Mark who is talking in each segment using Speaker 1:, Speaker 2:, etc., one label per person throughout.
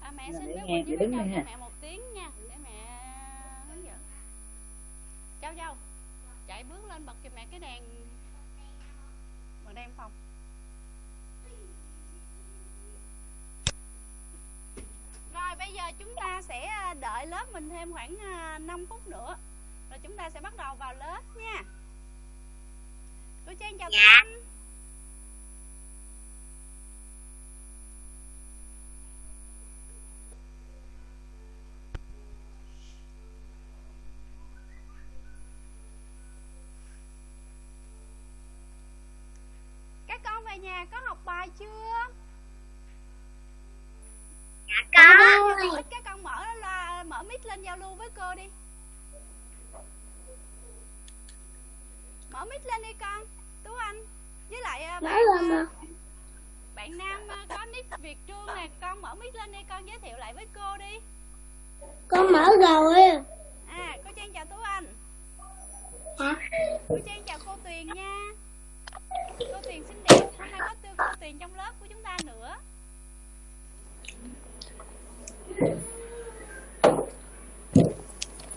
Speaker 1: à, mẹ xin
Speaker 2: Để
Speaker 1: biết
Speaker 2: nghe,
Speaker 1: với
Speaker 2: đứng đây
Speaker 1: cho
Speaker 2: ha.
Speaker 1: mẹ một tiếng nha để mẹ hướng dẫn. Châu Châu chạy bước lên bật cho mẹ cái đèn bật đèn phòng. Rồi bây giờ chúng ta sẽ à, đợi lớp mình thêm khoảng à, 5 phút nữa. Rồi chúng ta sẽ bắt đầu vào lớp nha. Cô Trang chào
Speaker 3: Dạ.
Speaker 1: các anh về nhà có học bài chưa?
Speaker 3: Dạ có.
Speaker 1: Ít các con mở là mở mic lên giao lưu với cô đi Mở mic lên đi con Tú Anh Với lại à, bạn,
Speaker 4: mà.
Speaker 1: bạn Nam à, có nick Việt Trương nè Con mở mic lên đi con giới thiệu lại với cô đi
Speaker 4: Con mở rồi.
Speaker 1: À cô Trang chào Tú Anh
Speaker 4: Hả?
Speaker 1: Cô Trang chào cô Tuyền nha Cô Tuyền nay tiền trong lớp của chúng ta nữa.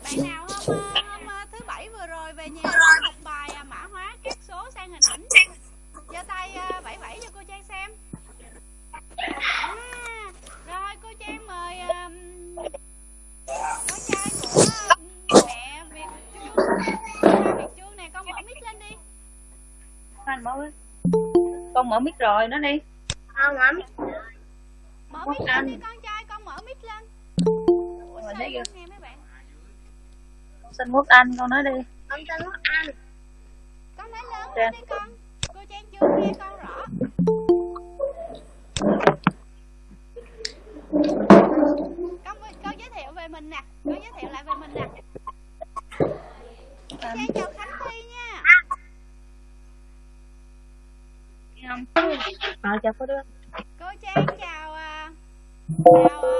Speaker 1: Bạn nào hôm, ờ, hôm ờ, thứ bảy vừa rồi về nhà học bài à, mã hóa các số sang hình ảnh. Giơ tay à, vẫy vẫy cho cô Trang xem. À, Rồi cô Trang mời um, con trai của mẹ Việt Trương Ba Việt Trương này con mở mic lên đi.
Speaker 2: Anh mở mic. Con mở mic rồi, nó đi.
Speaker 3: Con ấm.
Speaker 1: Mở
Speaker 2: Quốc
Speaker 1: mic lên
Speaker 2: Anh.
Speaker 1: đi con trai con mở mic lên Ủa,
Speaker 2: Rồi,
Speaker 1: sao
Speaker 2: thấy
Speaker 1: không
Speaker 2: chưa?
Speaker 1: nghe mấy bạn
Speaker 2: Con xin Quốc Anh, con nói đi.
Speaker 3: Con tên Quốc Anh.
Speaker 1: Con nói lớn
Speaker 2: Trang.
Speaker 1: lên đi con Cô Trang chưa nghe con rõ con con giới thiệu về mình nè con giới thiệu lại về mình nè cô Trang chào Khánh Thi nha
Speaker 2: Nghe không? Ờ, chào cô đưa.
Speaker 1: cô Trang chào à, chào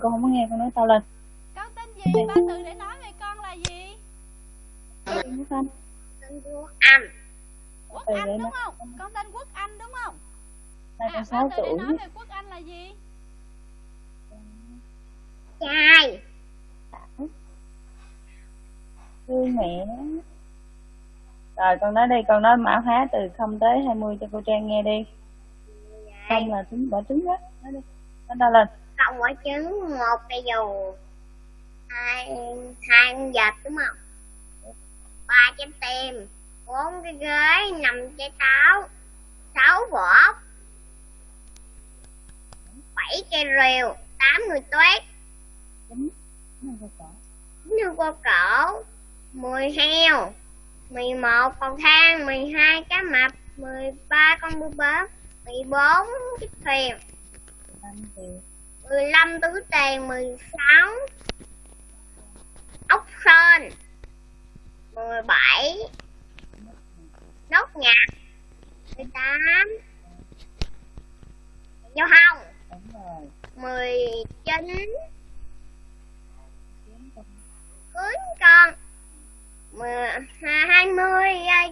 Speaker 1: con
Speaker 2: không có nghe, con nói to lên.
Speaker 1: con tên gì ba từ để nói về con là gì
Speaker 2: Quốc Anh.
Speaker 3: Tên Quốc Anh.
Speaker 1: Quốc Anh đúng không con tên Quốc Anh đúng không à
Speaker 2: con
Speaker 1: ba
Speaker 2: 6
Speaker 1: từ để
Speaker 2: tuổi.
Speaker 1: nói về Quốc Anh là gì
Speaker 3: Trai.
Speaker 2: Thương mẹ. Rồi con nói đi, con nói mã hóa từ 0 tới 20 cho cô Trang nghe đi. Không là trứng bỏ trứng đó. Nói đi. Nói to lên
Speaker 3: tạo quả trứng một cây dù. Hai hai con vịt, đúng không? Ba trái tim, bốn cái ghế, năm trái táo, sáu vỏ bảy cây rìu, tám người tuyết,
Speaker 2: chín
Speaker 3: cua cổ mười heo, mười một con thang mười hai cá mập, mười ba con bướm mười bốn chiếc thuyền. 15 túi tiền 16 ốc sên 17 nốt nhạc 18 giao hồng
Speaker 2: đúng rồi.
Speaker 3: 19
Speaker 2: Chín con.
Speaker 3: cưới con 20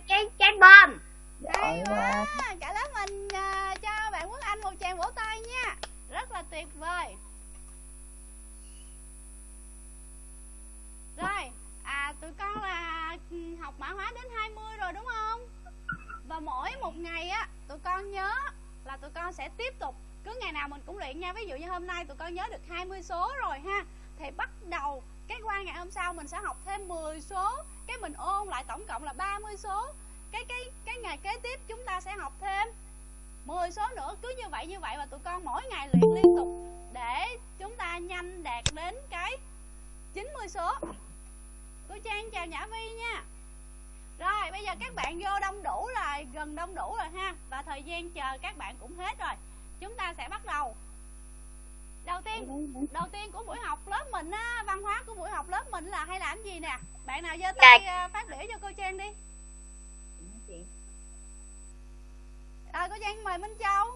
Speaker 3: trái trái bom
Speaker 1: hay quá. cả lớp mình à, cho bạn Quốc Anh một tràng vỗ tay nha rất là tuyệt vời. Rồi à tụi con là học mã hóa đến 20 rồi đúng không? Và mỗi một ngày á, tụi con nhớ là tụi con sẽ tiếp tục. Cứ ngày nào mình cũng luyện nha. Ví dụ như hôm nay tụi con nhớ được 20 số rồi ha, thì bắt đầu cái qua ngày hôm sau mình sẽ học thêm 10 số. Cái mình ôn lại tổng cộng là 30 số. Cái cái cái ngày kế tiếp chúng ta sẽ học thêm 10 số nữa cứ như vậy như vậy và tụi con mỗi ngày luyện liên tục để chúng ta nhanh đạt đến cái 90 số. Cô Trang chào Nhã Vi nha. Rồi bây giờ các bạn vô đông đủ rồi gần đông đủ rồi ha và thời gian chờ các bạn cũng hết rồi. Chúng ta sẽ bắt đầu. Đầu tiên đầu tiên của buổi học lớp mình á văn hóa của buổi học lớp mình là hay làm gì nè? Bạn nào giơ tay à, phát biểu cho cô trang đi à, cô trang mời minh châu?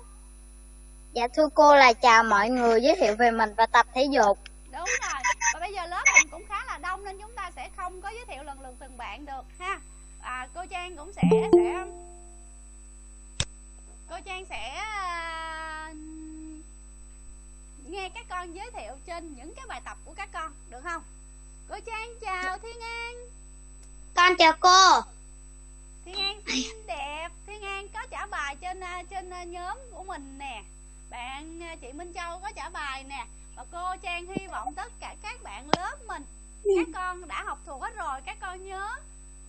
Speaker 4: Dạ thưa cô là chào mọi người giới thiệu về mình và tập thể dục.
Speaker 1: đúng rồi. Và bây giờ lớp mình cũng khá là đông nên chúng ta sẽ không có giới thiệu lần lượt từng bạn được ha. À, cô trang cũng sẽ sẽ cô trang sẽ à, nghe các con giới thiệu trên những cái bài tập của các con được không? Cô trang chào thiên an.
Speaker 4: Con chào cô.
Speaker 1: Thiên an xinh đẹp. Thiên an có trả bài trên à, trên à, nhóm của mình nè. Bạn à, chị minh châu có trả bài nè. Và cô trang hy vọng tất cả các bạn lớp mình các con đã học thuộc hết rồi các con nhớ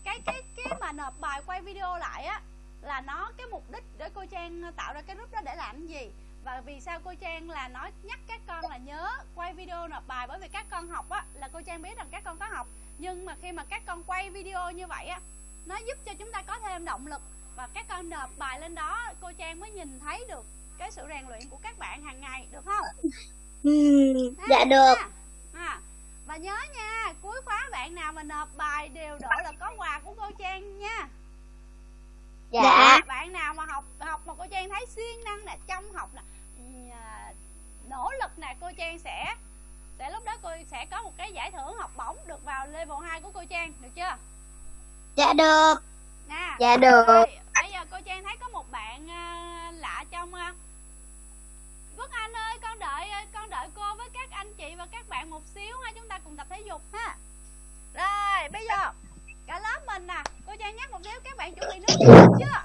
Speaker 1: cái cái cái mà nộp bài quay video lại á là nó cái mục đích để cô trang tạo ra cái group đó để làm gì. Và vì sao cô trang là nói nhắc các con là nhớ quay video nộp bài bởi vì các con học á là cô trang biết rằng các con có học. Nhưng mà khi mà các con quay video như vậy á nó giúp cho chúng ta có thêm động lực và các con nộp bài lên đó cô trang mới nhìn thấy được cái sự rèn luyện của các bạn hàng ngày được không Ha,
Speaker 4: dạ được.
Speaker 1: Ha. và nhớ nha cuối khóa bạn nào mà nộp bài đều độ là có quà của cô trang nha
Speaker 4: Dạ.
Speaker 1: bạn nào mà học học mà cô trang thấy siêng năng nè trong học nè à, nỗ lực nè cô trang sẽ sẽ lúc đó cô sẽ có một cái giải thưởng học bổng được vào level 2 của cô trang được chưa
Speaker 4: Dạ được.
Speaker 1: nè
Speaker 4: Dạ được.
Speaker 1: rồi, bây giờ cô trang thấy có một bạn à, lạ trong Quốc Anh ơi con đợi à, con đợi cô với các anh chị và các bạn một xíu ha chúng ta cùng tập thể dục ha rồi bây giờ cả lớp mình nè cô trang nhắc một xíu các bạn chuẩn bị nước chưa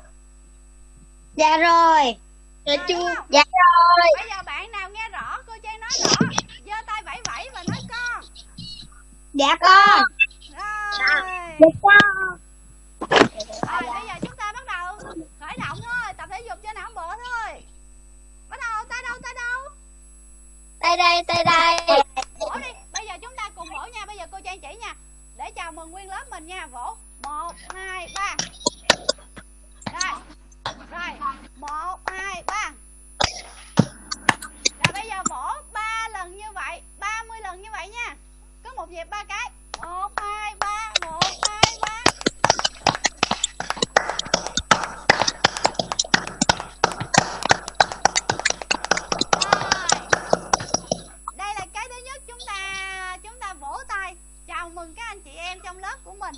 Speaker 4: Dạ rồi.
Speaker 1: Dạ chưa?
Speaker 4: Dạ rồi.
Speaker 1: bây giờ bạn nào nghe rõ cô trang nói rõ giơ tay vẫy vẫy và nói con
Speaker 4: Dạ con.
Speaker 1: rồi
Speaker 4: Dạ con.
Speaker 1: Rồi bây giờ chúng ta bắt đầu khởi động thôi tập thể dục cho não bộ thôi. Bắt đầu tay đâu tay đâu?
Speaker 4: Tay đây, tay đây.
Speaker 1: vỗ đi bây giờ chúng ta cùng vỗ nha. Bây giờ cô trang chỉ nha. Để chào mừng nguyên lớp mình nha. Vỗ. Một hai ba. Rồi rồi. Một hai ba. Rồi bây giờ vỗ ba lần như vậy 30 lần như vậy nha. Có một nhịp ba cái. Một hai ba. Một hai ba mừng các anh chị em trong lớp của mình.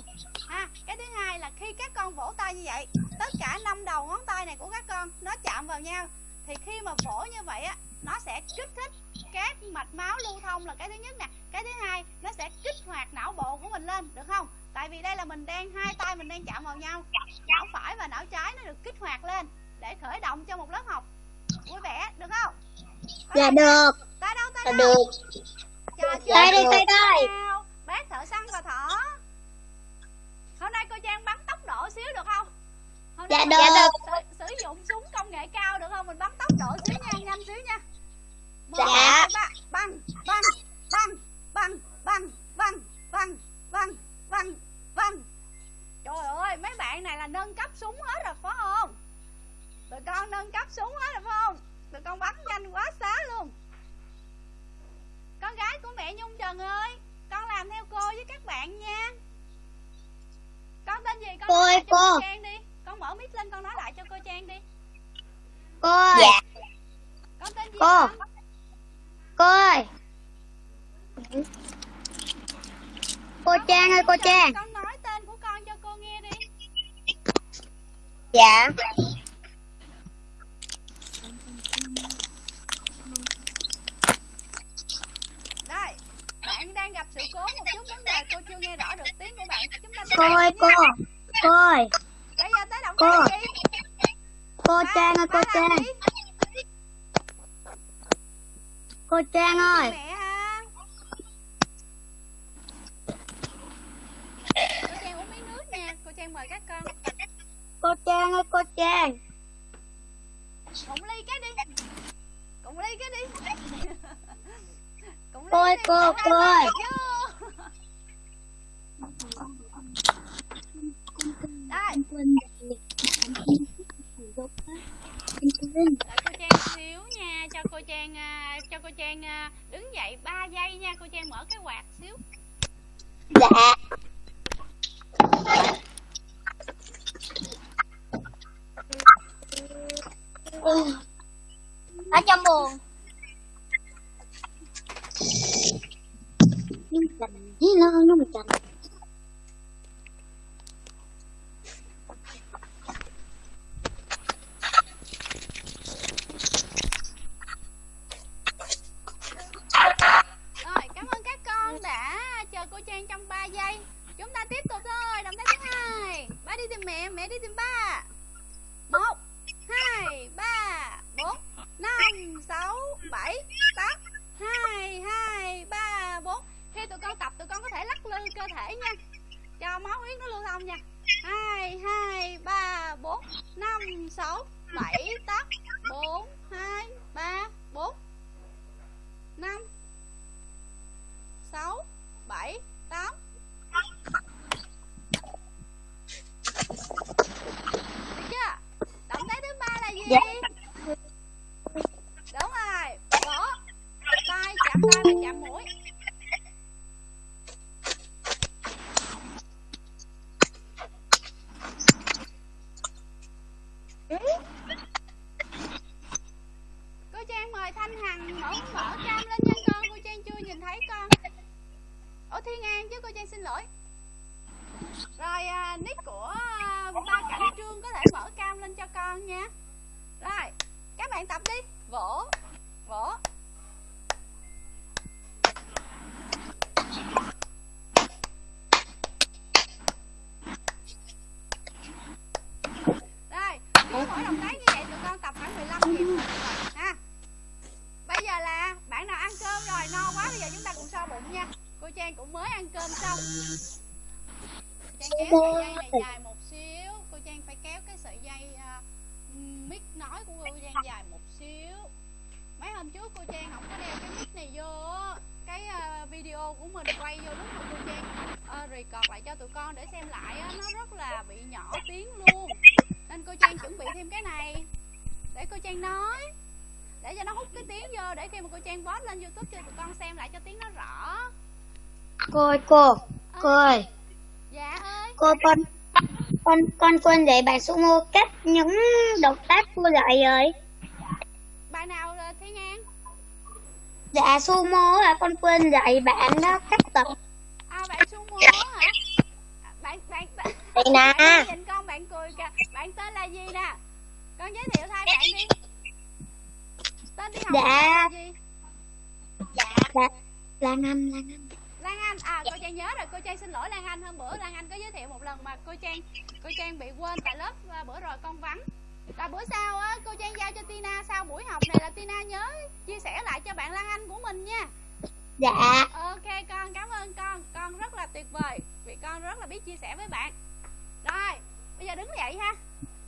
Speaker 1: Ha cái thứ hai là khi các con vỗ tay như vậy tất cả năm đầu ngón tay này của các con nó chạm vào nhau thì khi mà vỗ như vậy á nó sẽ kích thích các mạch máu lưu thông là cái thứ nhất nè. Cái thứ hai nó sẽ kích hoạt não bộ của mình lên được không? Tại vì đây là mình đang hai tay mình đang chạm vào nhau não phải và não trái nó được kích hoạt lên để khởi động cho một lớp học. Vui vẻ được không?
Speaker 4: Dạ
Speaker 1: được. tay đâu tay
Speaker 4: Dạ
Speaker 1: đâu?
Speaker 4: được. Tay đây, tay đây.
Speaker 1: Bác thợ săn và thỏ Hôm nay cô Trang bắn tốc độ xíu được không? Hôm
Speaker 4: Dạ
Speaker 1: nay
Speaker 4: được.
Speaker 1: mình
Speaker 4: Dạ
Speaker 1: Sử, sử dụng súng công nghệ cao được không? Mình bắn tốc độ xíu nha, nhanh xíu nha Một,
Speaker 4: Dạ.
Speaker 1: Băng, băng, băng, băng, băng, băng, băng, băng, băng, băng Trời ơi, mấy bạn này là nâng cấp súng hết rồi phải không? Tụi con nâng cấp súng hết rồi phải không? Tụi con bắn nhanh quá xá luôn con gái của mẹ Nhung Trần ơi Con làm theo cô với các bạn nha Con tên gì con
Speaker 4: Cô
Speaker 1: nói
Speaker 4: ơi,
Speaker 1: lại cho
Speaker 4: cô.
Speaker 1: cô Trang đi Con mở mic lên con nói lại cho cô Trang đi
Speaker 4: Cô ơi. Dạ.
Speaker 1: Con tên gì
Speaker 4: Cô.
Speaker 1: con?
Speaker 4: Cô ơi. Cô Trang ơi, cô Trang.
Speaker 1: Con nói tên của con cho cô nghe đi
Speaker 4: Dạ.
Speaker 1: Đây Bạn đang gặp sự cố một chút vấn đề Cô chưa nghe rõ được tiếng của bạn Chúng ta
Speaker 4: Cô ơi, cô. Cô ơi.
Speaker 1: Bây giờ tới động
Speaker 4: Cô.
Speaker 1: tác gì
Speaker 4: Cô Trang ơi, cô Trang. Cô Trang ơi.
Speaker 1: Thiên An chứ cô Trang xin lỗi. Rồi à, nick của à, ba cảnh trương có thể mở cam lên cho con nha. Rồi, các bạn tập đi. Vỗ, vỗ. Trang cũng mới ăn cơm xong. Trang kéo sợi dây này dài một xíu. Cô Trang phải kéo cái sợi dây uh, mic nói của cô Trang dài một xíu. Mấy hôm trước cô Trang không có đeo cái mic này vô cái ờ, video của mình quay vô lúc mà cô Trang uh, record lại cho tụi con để xem lại á, nó rất là bị nhỏ tiếng luôn nên cô Trang chuẩn bị thêm cái này để cô Trang nói để cho nó hút cái tiếng vô để khi mà cô Trang post lên YouTube cho tụi con xem lại cho tiếng nó rõ
Speaker 4: Cô ơi, cô. Cô ơi,
Speaker 1: dạ ơi
Speaker 4: cô con con con quên dạy bài sumo cách những động tác cô dạy rồi.
Speaker 1: bài nào là Thiên An
Speaker 4: Dạ sumo là con quên dạy bạn đó cách tập.
Speaker 1: à bạn sumo hả bạn bạn bạn
Speaker 4: Đây nè.
Speaker 1: nhìn con bạn cười kìa bạn tên là gì nè con giới thiệu thay bạn đi tên đi học
Speaker 4: Dạ.
Speaker 1: là gì
Speaker 4: Dạ. Lan Anh, Lan Anh.
Speaker 1: Lan Anh. À cô Trang nhớ rồi cô Trang xin lỗi Lan Anh. Hôm bữa Lan Anh có giới thiệu một lần mà cô Trang cô Trang bị quên tại lớp à, bữa rồi con vắng. Rồi bữa sau á cô Trang giao cho Tina sau buổi học này là Tina nhớ chia sẻ lại cho bạn Lan Anh của mình nha.
Speaker 4: Dạ.
Speaker 1: ok con cảm ơn con. Con rất là tuyệt vời vì con rất là biết chia sẻ với bạn. Rồi bây giờ đứng dậy ha.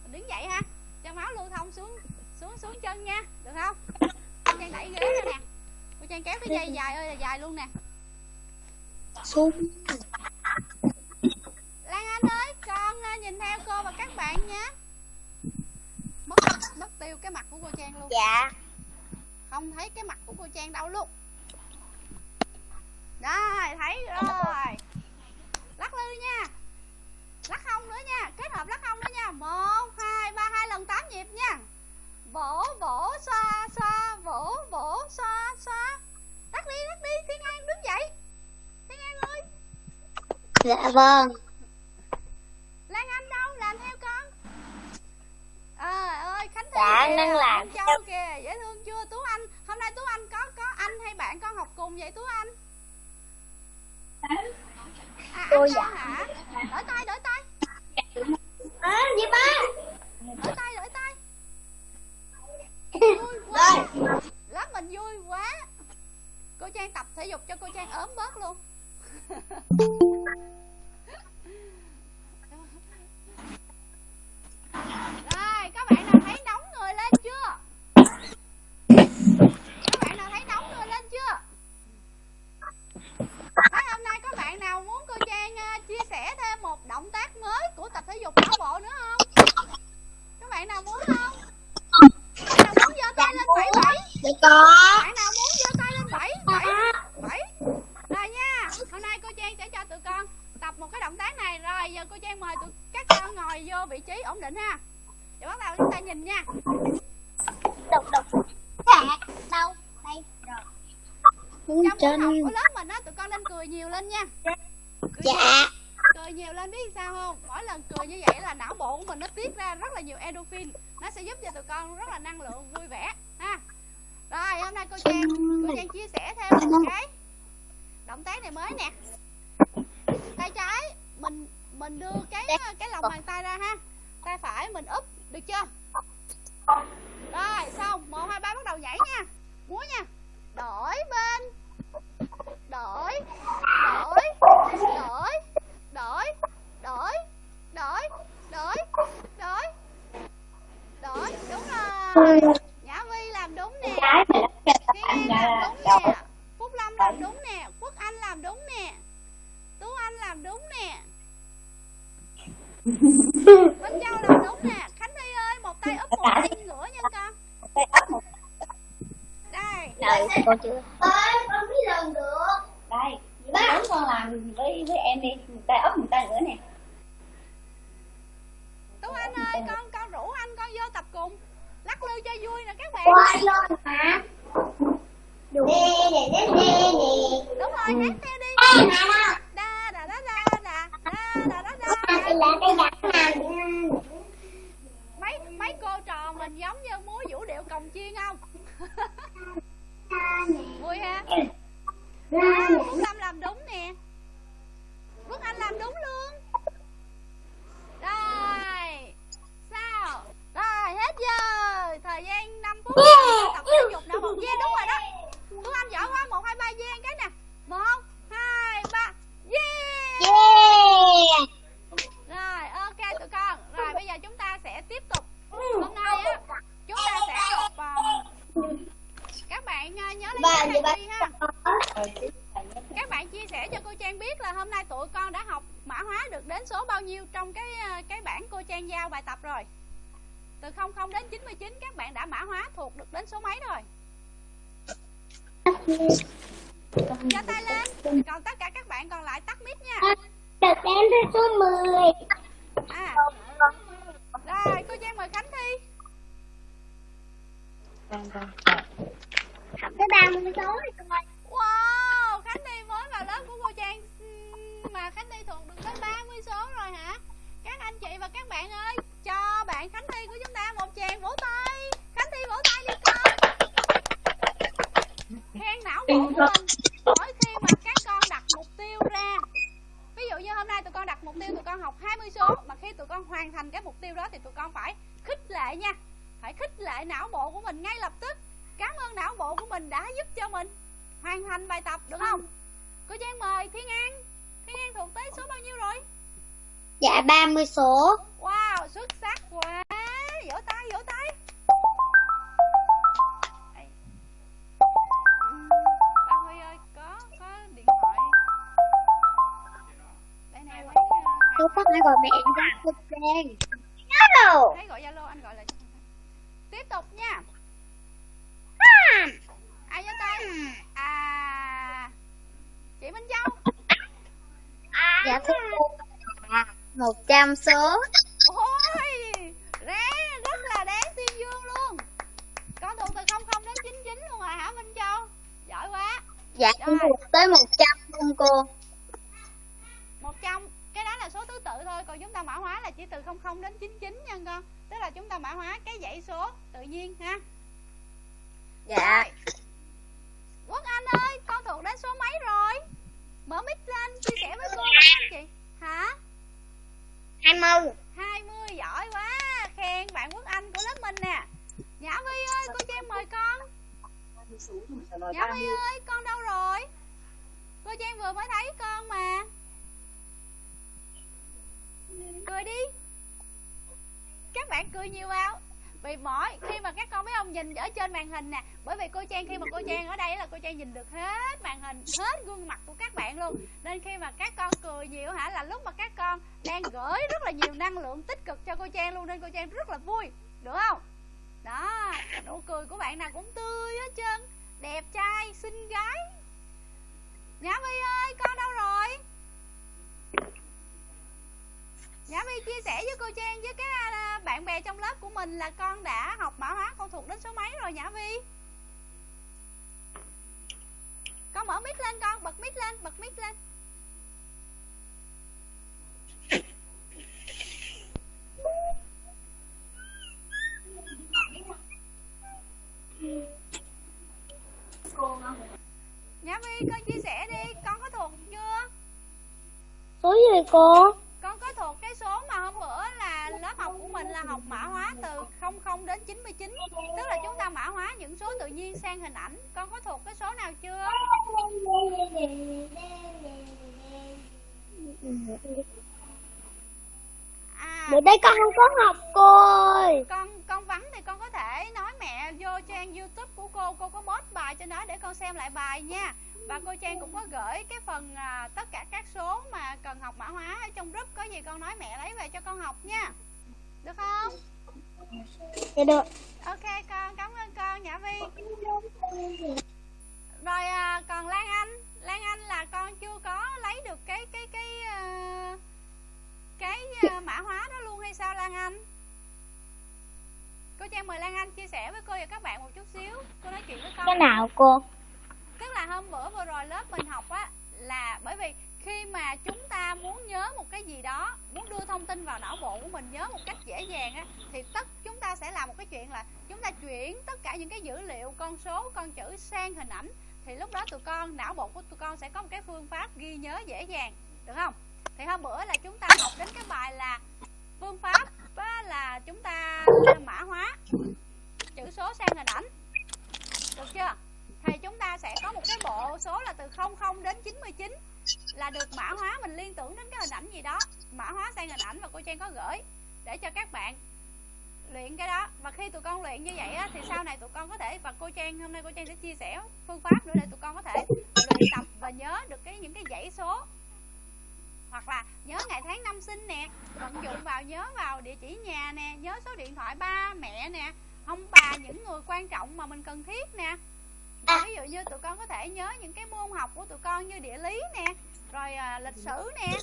Speaker 1: Mình đứng dậy ha. Cho máu lưu thông xuống xuống xuống chân nha được không? Cô Trang đẩy ghế ra nè. Cô Trang kéo cái dây dài ơi là dài luôn nè
Speaker 4: Sumo.
Speaker 1: Lan Anh ơi, con à, nhìn theo cô và các bạn nha. Mất mất tiêu cái mặt của cô Trang luôn.
Speaker 4: Dạ.
Speaker 1: Không thấy cái mặt của cô Trang đâu luôn. Rồi, thấy rồi. Lắc lư nha. Lắc hông nữa nha, kết hợp lắc hông nữa nha. một hai ba hai lần 8 nhịp nha. Vỗ vỗ xoa xoa vỗ vỗ xoa xoa. Lắc đi, lắc đi, Thiên An đứng dậy. Thiên An ơi,
Speaker 4: Dạ vâng.
Speaker 1: Vân Châu làm đúng nè. Khánh Thi ơi một tay úp một tay ngửa nha con.
Speaker 2: Tay ấp một
Speaker 1: Đây.
Speaker 4: đợi con chưa.
Speaker 3: Ơi con biết lần được.
Speaker 2: Đây bốn con làm với với em đi một tay ấp một tay nữa nè.
Speaker 1: Tú Anh ơi con con rủ anh con vô tập cùng. Lắc lư cho vui nè các bạn.
Speaker 3: Qua luôn hả nè nè nè nè nè.
Speaker 1: Đúng rồi hát theo đi.
Speaker 3: Ê, mà
Speaker 1: đa
Speaker 3: đây là cái đặt nào
Speaker 1: Mấy mấy cô trò mình giống như múa vũ điệu cồng chiên không? Vui ha? Đó, Phúc Lâm làm đúng nè. Quốc Anh làm đúng luôn. Rồi Sao? Rồi hết giờ. Thời gian 5 phút. Tập thể dục não một gian đúng rồi đó này đi ha các bạn chia sẻ cho cô Trang biết là hôm nay tụi con đã học mã hóa được đến số bao nhiêu trong cái ờ, cái bảng cô Trang giao bài tập rồi. Từ 00 đến 99 các bạn đã mã hóa thuộc được đến số mấy rồi. Giơ tay lên. Còn tất cả các bạn còn lại tắt mic nha.
Speaker 3: được đến tới số 10
Speaker 1: À. Rồi, cô Trang mời Khánh Thi.
Speaker 2: Vâng, vâng.
Speaker 3: học tới 30 số rồi con ơi
Speaker 1: Wow, Khánh Thi mới vào lớp của cô Trang ừ, mà Khánh Thi thuộc được tới 30 số rồi hả? Các anh chị và các bạn ơi, cho bạn Khánh Thi của chúng ta một tràng vỗ tay. Khánh Thi vỗ tay đi con. Khen não bộ của mình mỗi khi mà các con đặt mục tiêu ra. Ví dụ như hôm nay tụi con đặt mục tiêu tụi con học 20 số mà khi tụi con hoàn thành cái mục tiêu đó thì tụi con phải khích lệ nha. Phải khích lệ não bộ của mình ngay lập tức. Cảm ơn não bộ của mình đã giúp cho mình hoàn thành bài tập được không? Cô Trang mời Thiên An. Thiên An thuộc tới số bao nhiêu rồi?
Speaker 4: dạ 30 số
Speaker 1: Wow, xuất sắc quá. Vỗ tay, vỗ tay.
Speaker 4: Tôi có thể gọi mẹ ra
Speaker 1: cô Trang am so cô? con có thuộc cái số mà hôm bữa là lớp học của mình là học mã hóa từ 00 đến 99 tức là chúng ta mã hóa những số tự nhiên sang hình ảnh. Con có thuộc cái số nào chưa? À
Speaker 4: Bữa đây con không có học cô ơi.
Speaker 1: con con vắng thì con có thể nói mẹ vô trang youtube của cô. Cô có post bài cho nó để con xem lại bài nha và cô trang cũng có gửi cái phần à, tất cả các số mà cần học mã hóa ở trong group. Có gì con nói mẹ lấy về cho con học nha. Được không?
Speaker 4: Dạ được.
Speaker 1: ok con cảm ơn con nhã vi. Rồi à, còn lan anh. Lan anh là con chưa có lấy được cái cái cái à, cái à, mã hóa đó luôn hay sao lan anh? Cô trang mời lan anh chia sẻ với cô và các bạn một chút xíu. Cô nói chuyện với con.
Speaker 4: Cái nào cô?
Speaker 1: Tức là hôm bữa vừa rồi lớp mình học á là bởi vì khi mà chúng ta muốn nhớ một cái gì đó muốn đưa thông tin vào não bộ của mình nhớ một cách dễ dàng á thì tất chúng ta sẽ làm một cái chuyện là chúng ta chuyển tất cả những cái dữ liệu con số con chữ sang hình ảnh. Thì lúc đó tụi con não bộ của tụi con sẽ có một cái phương pháp ghi nhớ dễ dàng được không? Thì hôm bữa là chúng ta học đến cái bài là phương pháp á, là chúng ta mã hóa chữ số sang hình ảnh. Được chưa? Thì chúng ta sẽ có một cái bộ số là từ 00 đến 99 là được mã hóa mình liên tưởng đến cái hình ảnh gì đó. Mã hóa sang hình ảnh và cô Trang có gửi để cho các bạn luyện cái đó. Và khi tụi con luyện như vậy á, thì sau này tụi con có thể và cô Trang hôm nay cô Trang sẽ chia sẻ phương pháp nữa để tụi con có thể luyện tập và nhớ được cái những cái dãy số. Hoặc là nhớ ngày tháng năm sinh nè vận dụng vào nhớ vào địa chỉ nhà nè nhớ số điện thoại ba mẹ nè. Ông bà những người quan trọng mà mình cần thiết nè và ví dụ như tụi con có thể nhớ những cái môn học của tụi con như địa lý nè rồi à, lịch sử nè.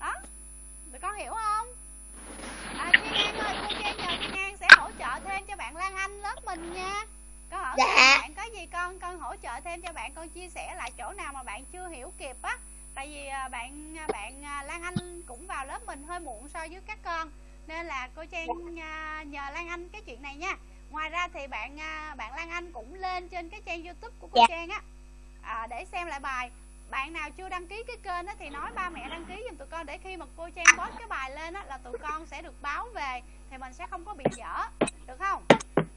Speaker 1: Đó. Tụi con hiểu không? À Thiên An ơi cô Trang nhờ Thiên An sẽ hỗ trợ thêm cho bạn Lan Anh lớp mình nha. Con hỏi
Speaker 4: Dạ.
Speaker 1: bạn có gì con con hỗ trợ thêm cho bạn con chia sẻ lại chỗ nào mà bạn chưa hiểu kịp á. Tại vì à, bạn à, bạn à, Lan Anh cũng vào lớp mình hơi muộn so với các con nên là cô Trang à, nhờ Lan Anh cái chuyện này nha ngoài ra thì bạn à, bạn Lan Anh cũng lên trên cái trang YouTube của cô
Speaker 4: Dạ.
Speaker 1: Trang á. À, để xem lại bài. Bạn nào chưa đăng ký cái kênh á thì nói ba mẹ đăng ký giùm tụi con để khi mà cô Trang post cái bài lên á là tụi con sẽ được báo về thì mình sẽ không có bị dở. Được không?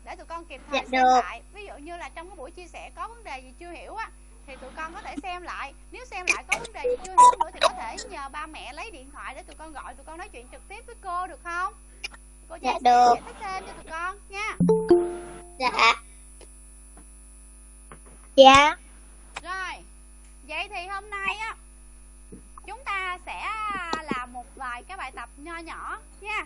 Speaker 1: Để tụi con kịp thời
Speaker 4: Dạ,
Speaker 1: xem
Speaker 4: được.
Speaker 1: lại. Ví dụ như là trong cái buổi chia sẻ có vấn đề gì chưa hiểu á thì tụi con có thể xem lại. Nếu xem lại có vấn đề gì chưa hiểu nữa thì có thể nhờ ba mẹ lấy điện thoại để tụi con gọi tụi con nói chuyện trực tiếp với cô được không cô
Speaker 4: Dạ, được.
Speaker 1: cho tụi con nha
Speaker 4: Dạ. Dạ.
Speaker 1: Rồi, vậy thì hôm nay á chúng ta sẽ làm một vài cái bài tập nho nhỏ nha.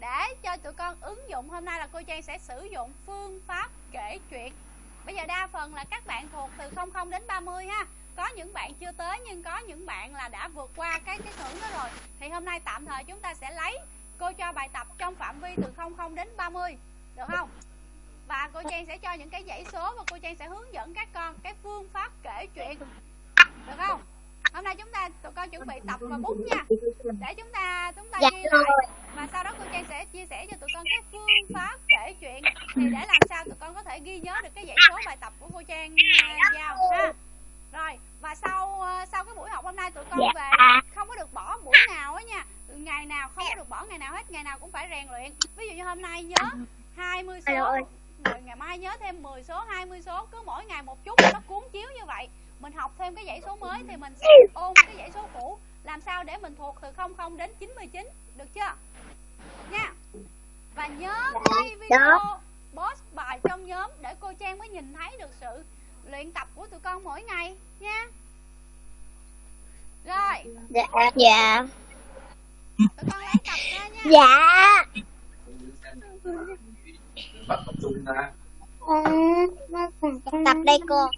Speaker 1: Để cho tụi con ứng dụng hôm nay là cô Trang sẽ sử dụng phương pháp kể chuyện. Bây giờ đa phần là các bạn thuộc từ 00 đến 30 ha. Có những bạn chưa tới nhưng có những bạn là đã vượt qua cái cái ngưỡng đó rồi. Thì hôm nay tạm thời chúng ta sẽ lấy cô cho bài tập trong phạm vi từ 00 đến 30. Được không? và cô Trang sẽ cho những cái dãy số và cô Trang sẽ hướng dẫn các con cái phương pháp kể chuyện được không hôm nay chúng ta tụi con chuẩn bị tập và bút nha để chúng ta chúng ta
Speaker 4: Dạ
Speaker 1: ghi lại và sau đó cô Trang sẽ chia sẻ cho tụi con cái phương pháp kể chuyện thì để làm sao tụi con có thể ghi nhớ được cái dãy số bài tập của cô Trang à, giao ha rồi và sau à, sau cái buổi học hôm nay tụi con
Speaker 4: Dạ.
Speaker 1: về không có được bỏ buổi nào á nha ngày nào không có được bỏ ngày nào hết ngày nào cũng phải rèn luyện. Ví dụ như hôm nay nhớ 20 số rồi ngày mai nhớ thêm 10 số 20 số cứ mỗi ngày một chút nó cuốn chiếu như vậy. Mình học thêm cái dãy số mới thì mình sẽ ôn cái dãy số cũ. Làm sao để mình thuộc từ 00 đến 99 được chưa? Nha. Và nhớ quay video post bài trong nhóm để cô Trang mới nhìn thấy được sự luyện tập của tụi con mỗi ngày nha. Rồi.
Speaker 4: Dạ. Dạ.
Speaker 1: tụi con lấy tập ra nha
Speaker 4: Dạ.
Speaker 5: bắt tập
Speaker 4: đây cô.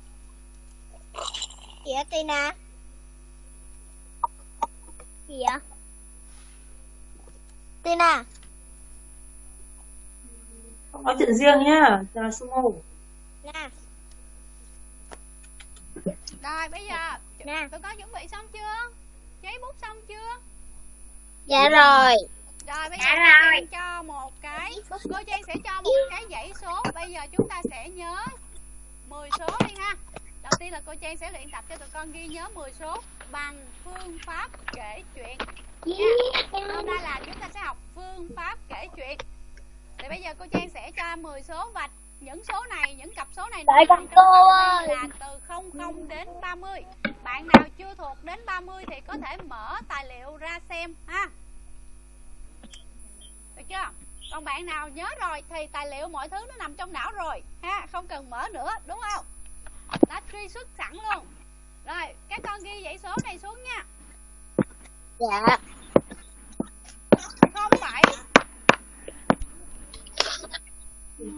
Speaker 4: Á Tina? Gì vậy? Tina.
Speaker 6: Nói chuyện riêng nhá, là sumo.
Speaker 4: Nè.
Speaker 1: rồi bây giờ
Speaker 4: Nè.
Speaker 1: tụi con chuẩn bị xong chưa giấy bút xong chưa
Speaker 4: Dạ rồi.
Speaker 1: rồi bây
Speaker 3: Dạ
Speaker 1: giờ cô
Speaker 3: rồi.
Speaker 1: Trang cho một cái. Cô Trang sẽ cho một cái dãy số. Bây giờ chúng ta sẽ nhớ 10 số đi ha. Đầu tiên là cô Trang sẽ luyện tập cho tụi con ghi nhớ 10 số bằng phương pháp kể chuyện. Hôm nay là chúng ta sẽ học phương pháp kể chuyện. Thì bây giờ cô Trang sẽ cho 10 số và những số này những cặp số này
Speaker 4: Đợi con cô ơi.
Speaker 1: là từ 00 đến 30 bạn nào chưa thuộc đến 30 thì có thể mở tài liệu ra xem ha. Được chưa? Còn bạn nào nhớ rồi thì tài liệu mọi thứ nó nằm trong não rồi ha. Không cần mở nữa đúng không? Đã truy xuất sẵn luôn. Rồi các con ghi dãy số này xuống nha.
Speaker 4: Dạ.
Speaker 1: 07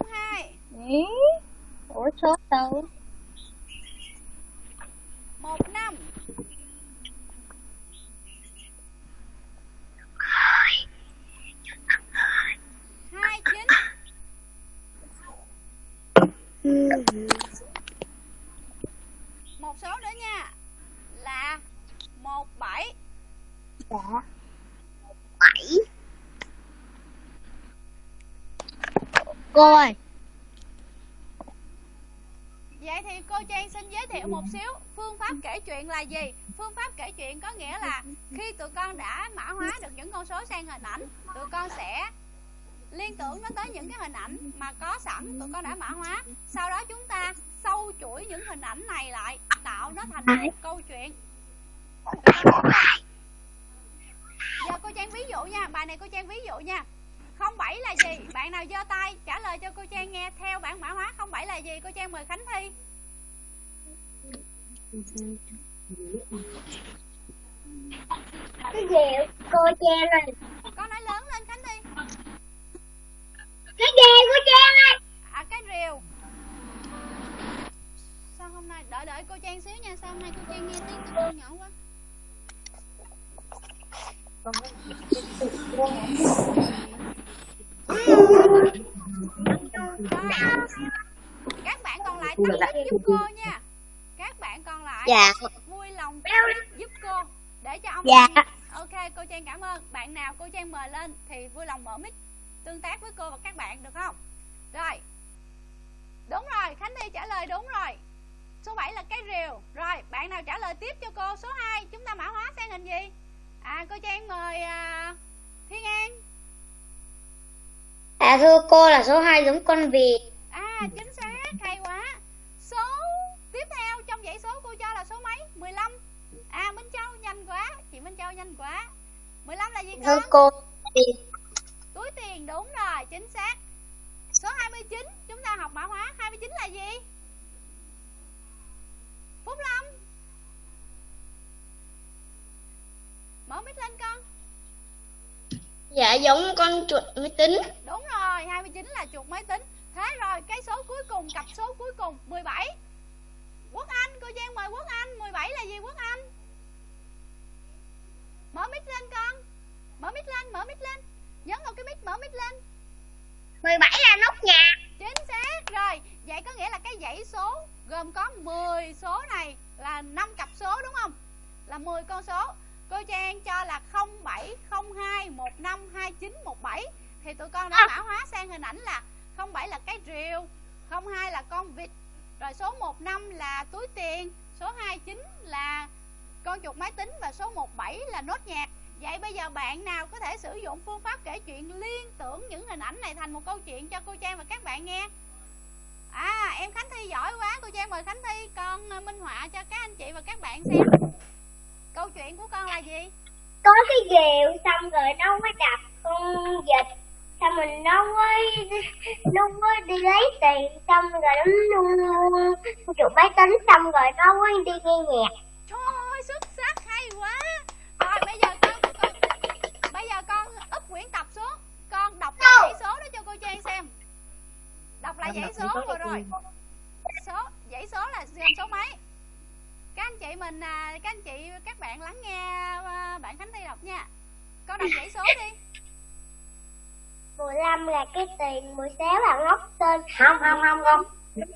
Speaker 1: 02
Speaker 4: Ý. Ủa số đâu?
Speaker 1: 15 29 một số nữa nha là 17
Speaker 4: Dạ.
Speaker 3: bảy
Speaker 4: Cô ơi.
Speaker 1: Vậy thì cô Trang xin giới thiệu một xíu phương pháp kể chuyện là gì? Phương pháp kể chuyện có nghĩa là khi tụi con đã mã hóa được những con số sang hình ảnh, tụi con sẽ liên tưởng nó tới những cái hình ảnh mà có sẵn tụi con đã mã hóa. Sau đó chúng ta sâu chuỗi những hình ảnh này lại, tạo nó thành một câu chuyện. Tụi con? Giờ cô Trang ví dụ nha, bài này cô Trang ví dụ nha. 07 là gì? Bạn nào giơ tay trả lời cho cô Trang nghe theo bản mã hóa 07 là gì? Cô Trang mời Khánh Thi.
Speaker 3: cái gì cô che lên
Speaker 1: Con nói lớn lên Khánh Thi.
Speaker 3: cái gì cô che lên
Speaker 1: À cái rìu. Sao hôm nay đợi đợi cô Trang xíu nha, sao hôm nay cô Trang nghe tiếng con nhỏ quá. Rồi. Các bạn còn lại tắt mic giúp cô nha. Các bạn còn lại
Speaker 4: Dạ.
Speaker 1: vui lòng giúp cô để cho ông
Speaker 4: Dạ.
Speaker 1: nghe. Ok, cô Trang cảm ơn. Bạn nào cô Trang mời lên thì vui lòng mở mic tương tác với cô và các bạn được không? Rồi. Đúng rồi, Khánh Thi trả lời đúng rồi. Số 7 là cái rìu. Rồi, bạn nào trả lời tiếp cho cô số 2, chúng ta mã hóa sang hình gì? À cô Trang mời à, Thiên An.
Speaker 4: À thưa cô là số 2 giống con vịt.
Speaker 1: À chính xác, hay quá. Số tiếp theo trong dãy số cô cho là số mấy? 15. À Minh Châu nhanh quá, chị Minh Châu nhanh quá. 15 là gì
Speaker 4: Thưa
Speaker 1: con?
Speaker 4: cô vịt.
Speaker 1: Túi tiền đúng rồi, chính xác. Số 29 chúng ta học mã hóa 29 là gì? Phúc Lâm. Mở mic lên con.
Speaker 4: Dạ giống con chuột máy tính.
Speaker 1: Đúng rồi, 29 là chuột máy tính. Thế rồi, cái số cuối cùng, cặp số cuối cùng 17. Quốc Anh, cô Giang mời Quốc Anh, 17 là gì Quốc Anh? Mở mic lên con. Mở mic lên, mở mic lên. Nhấn vào cái mic mở mic lên.
Speaker 3: 17 là nốt nhạc
Speaker 1: Chính xác rồi. Vậy có nghĩa là cái dãy số gồm có 10 số này là 5 cặp số đúng không? Là 10 con số. Cô Trang cho là 07, 02, 15, 29, 17 thì tụi con đã
Speaker 3: À.
Speaker 1: mã hóa sang hình ảnh là 07 là cái rìu, 02 là con vịt, rồi số 15 là túi tiền, số 29 là con chuột máy tính và số 17 là nốt nhạc. Vậy bây giờ bạn nào có thể sử dụng phương pháp kể chuyện liên tưởng những hình ảnh này thành một câu chuyện cho cô Trang và các bạn nghe? À, em Khánh Thi giỏi quá, cô Trang mời Khánh Thi con ờ, minh họa cho các anh chị và các bạn xem. Câu chuyện của con là gì?
Speaker 3: có cái rìu xong rồi nó mới đập con vịt xong mình nó mới nó mới đi lấy tiền xong rồi nó nuôi chuột máy tính xong rồi nó mới đi nghe nhạc
Speaker 1: Trời ơi, xuất sắc, hay quá. Rồi bây giờ con, con bây giờ con úp quyển tập xuống, con đọc lại dãy số đó cho cô Trang xem. Lại dãy số vừa rồi. Số dãy số là gồm số mấy? Các anh chị mình à, các anh chị các bạn lắng nghe à, bạn Khánh Thi đọc nha. Con đọc dãy số đi.
Speaker 3: 15 là cái tiền 16 là ngóc tên
Speaker 6: không không không không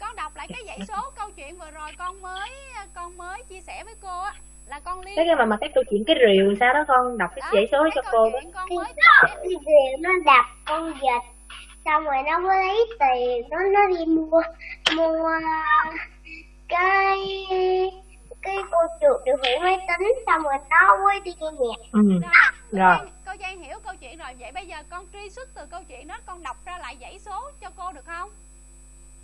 Speaker 1: con đọc lại cái dãy số câu chuyện vừa rồi con mới con mới chia sẻ với cô á là con liên
Speaker 6: cái cái mà mà cái câu chuyện cái rìu sao đó con đọc cái
Speaker 1: đó,
Speaker 6: dãy số đó
Speaker 1: cái
Speaker 6: cho
Speaker 1: câu
Speaker 6: cô đó
Speaker 1: con mới
Speaker 3: cái gì nó đập con vịt xong rồi nó mới lấy tiền nó nó đi mua mua cái cái cô chuột điều khiển máy tính. Xong rồi nó mới đi nghe nhạc.
Speaker 6: Ừ.
Speaker 1: rồi.
Speaker 6: Rồi.
Speaker 1: cô Trang hiểu câu chuyện rồi. Vậy bây giờ con truy xuất từ câu chuyện đó con đọc ra lại dãy số cho cô được không?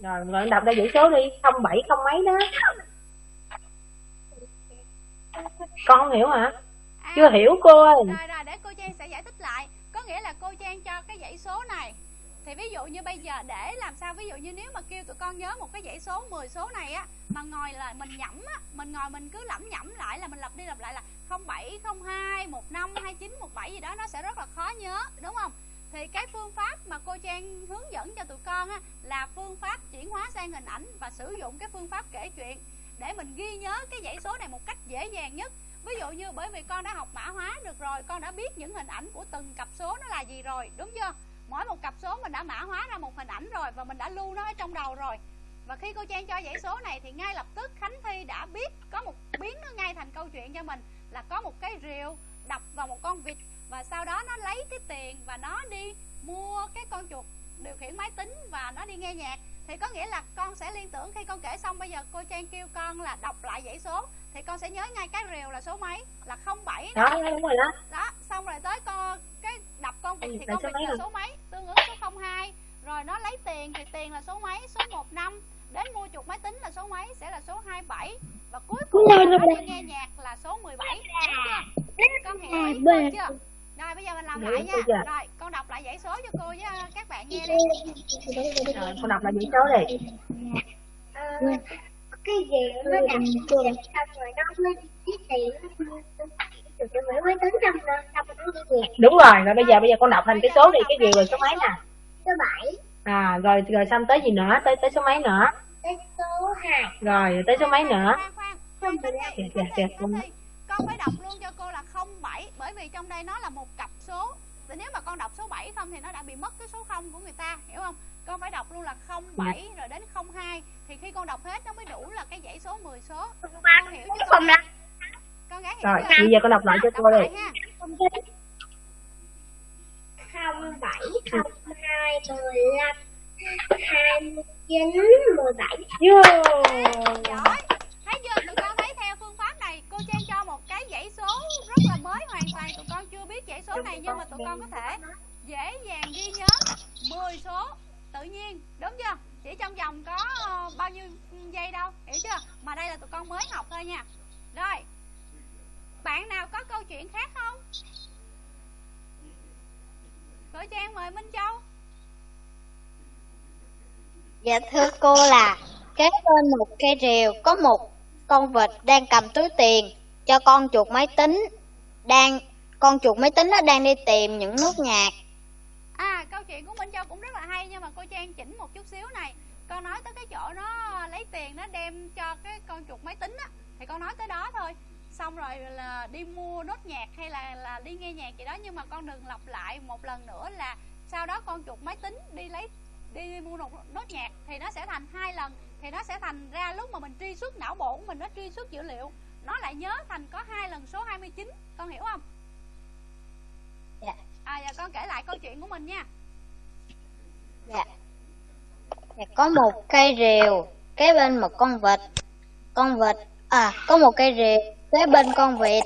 Speaker 6: Rồi rồi đọc ra dãy số đi. Không bảy không mấy đó. Con không hiểu hả?
Speaker 1: À,
Speaker 6: chưa hiểu cô ơi.
Speaker 1: rồi rồi để cô Trang sẽ giải thích lại. Có nghĩa là cô Trang cho cái dãy số này thì ví dụ như bây giờ để làm sao, ví dụ như nếu mà kêu tụi con nhớ một cái dãy số 10 số này á, mà ngồi là mình nhẩm á, mình ngồi mình cứ lẩm nhẩm lại là mình lặp đi lặp lại là 0702 15 29 17 gì đó, nó sẽ rất là khó nhớ, đúng không? Thì cái phương pháp mà cô Trang hướng dẫn cho tụi con á là phương pháp chuyển hóa sang hình ảnh và sử dụng cái phương pháp kể chuyện để mình ghi nhớ cái dãy số này một cách dễ dàng nhất. Ví dụ như bởi vì con đã học mã hóa được rồi, con đã biết những hình ảnh của từng cặp số nó là gì rồi, đúng chưa? Mỗi một cặp số mình đã mã hóa ra một hình ảnh rồi và mình đã lưu nó ở trong đầu rồi. Và khi cô Trang cho dãy số này thì ngay lập tức Khánh Thi đã biết có một biến nó ngay thành câu chuyện cho mình, là có một cái rìu đập vào một con vịt và sau đó nó lấy cái tiền và nó đi mua cái con chuột điều khiển máy tính và nó đi nghe nhạc thì có nghĩa là con sẽ liên tưởng khi con kể xong bây giờ cô Trang kêu con là đọc lại dãy số thì con sẽ nhớ ngay cái rìu là số mấy? Là 07
Speaker 6: đó đúng rồi đó.
Speaker 1: Đó xong rồi tới con cái đập con vịt thì con vịt là số mấy? Tương ứng số 02 rồi nó lấy tiền thì tiền là số mấy? Số 15 đến mua chuột máy tính là số mấy? Sẽ là số 27 và cuối cùng nó đi nghe nhạc là số 17 đúng chưa? Con hiểu ý chưa rồi bây giờ mình làm
Speaker 6: Hiểu
Speaker 1: lại nha. rồi con đọc lại dãy số cho cô với ờ, các bạn nghe đi.
Speaker 6: Rồi con đọc lại dãy số đi.
Speaker 3: Ờ, cái gì nó vịt xong rồi nó mới lấy tiền rồi rồi
Speaker 6: đúng rồi rồi bây giờ bây giờ con đọc thành cái số đi cái rìu là số mấy nè?
Speaker 3: số 7
Speaker 6: à rồi rồi xong tới gì nữa? Tới tới số mấy nữa?
Speaker 3: Tới số 2
Speaker 6: rồi rồi tới số mấy nữa? Dạ, dạ, dạ,
Speaker 1: con phải đọc luôn cho cô là 07 bởi vì trong đây nó là một cặp số. Thì nếu mà con đọc số 7 không thì nó đã bị mất cái số 0 của người ta hiểu không? Con phải đọc luôn là 07 rồi đến 02 thì khi con đọc hết nó mới đủ là cái dãy số 10 số. Con hiểu chứ con, con gái hiểu
Speaker 6: rồi bây giờ con đọc lại cho cô đi.
Speaker 1: lại ha.
Speaker 3: Không bảy không hai mười lăm hai mươi chín mười bảy.
Speaker 6: Yeah.
Speaker 1: giỏi thấy chưa? Tụi con thấy theo phương pháp này cô trang cho một cái dãy số rất là mới hoàn toàn. Tụi con chưa biết dãy số này, nhưng mà tụi con có thể dễ dàng ghi nhớ 10 số tự nhiên. Đúng chưa? Chỉ trong vòng có ờ, bao nhiêu giây đâu, hiểu chưa? Mà đây là tụi con mới học thôi nha. Rồi, bạn nào có câu chuyện khác không? Cô trang mời minh châu.
Speaker 4: Dạ thưa cô là kế bên một cây rìu có một con vịt đang cầm túi tiền cho con chuột máy tính. Đang, con chuột máy tính nó đang đi tìm những nốt nhạc.
Speaker 1: À câu chuyện của Minh Châu cũng rất là hay nhưng mà cô Trang chỉnh một chút xíu này. Con nói tới cái chỗ nó lấy tiền nó đem cho cái con chuột máy tính á, Thì con nói tới đó thôi. Xong rồi là đi mua nốt nhạc hay là là đi nghe nhạc gì đó Nhưng mà con đừng lặp lại một lần nữa là Sau đó con chuột máy tính đi lấy đi mua một nốt nhạc Thì nó sẽ thành hai lần Thì nó sẽ thành ra lúc mà mình truy xuất não bộ của mình nó truy xuất dữ liệu. Nó lại nhớ thành có hai lần số 29 Con hiểu không?
Speaker 4: Dạ.
Speaker 1: À giờ con kể lại câu chuyện của mình nha.
Speaker 4: Dạ. Dạ, có một cây rìu kế bên một con vịt. Con vịt à có một cây rìu kế bên con vịt.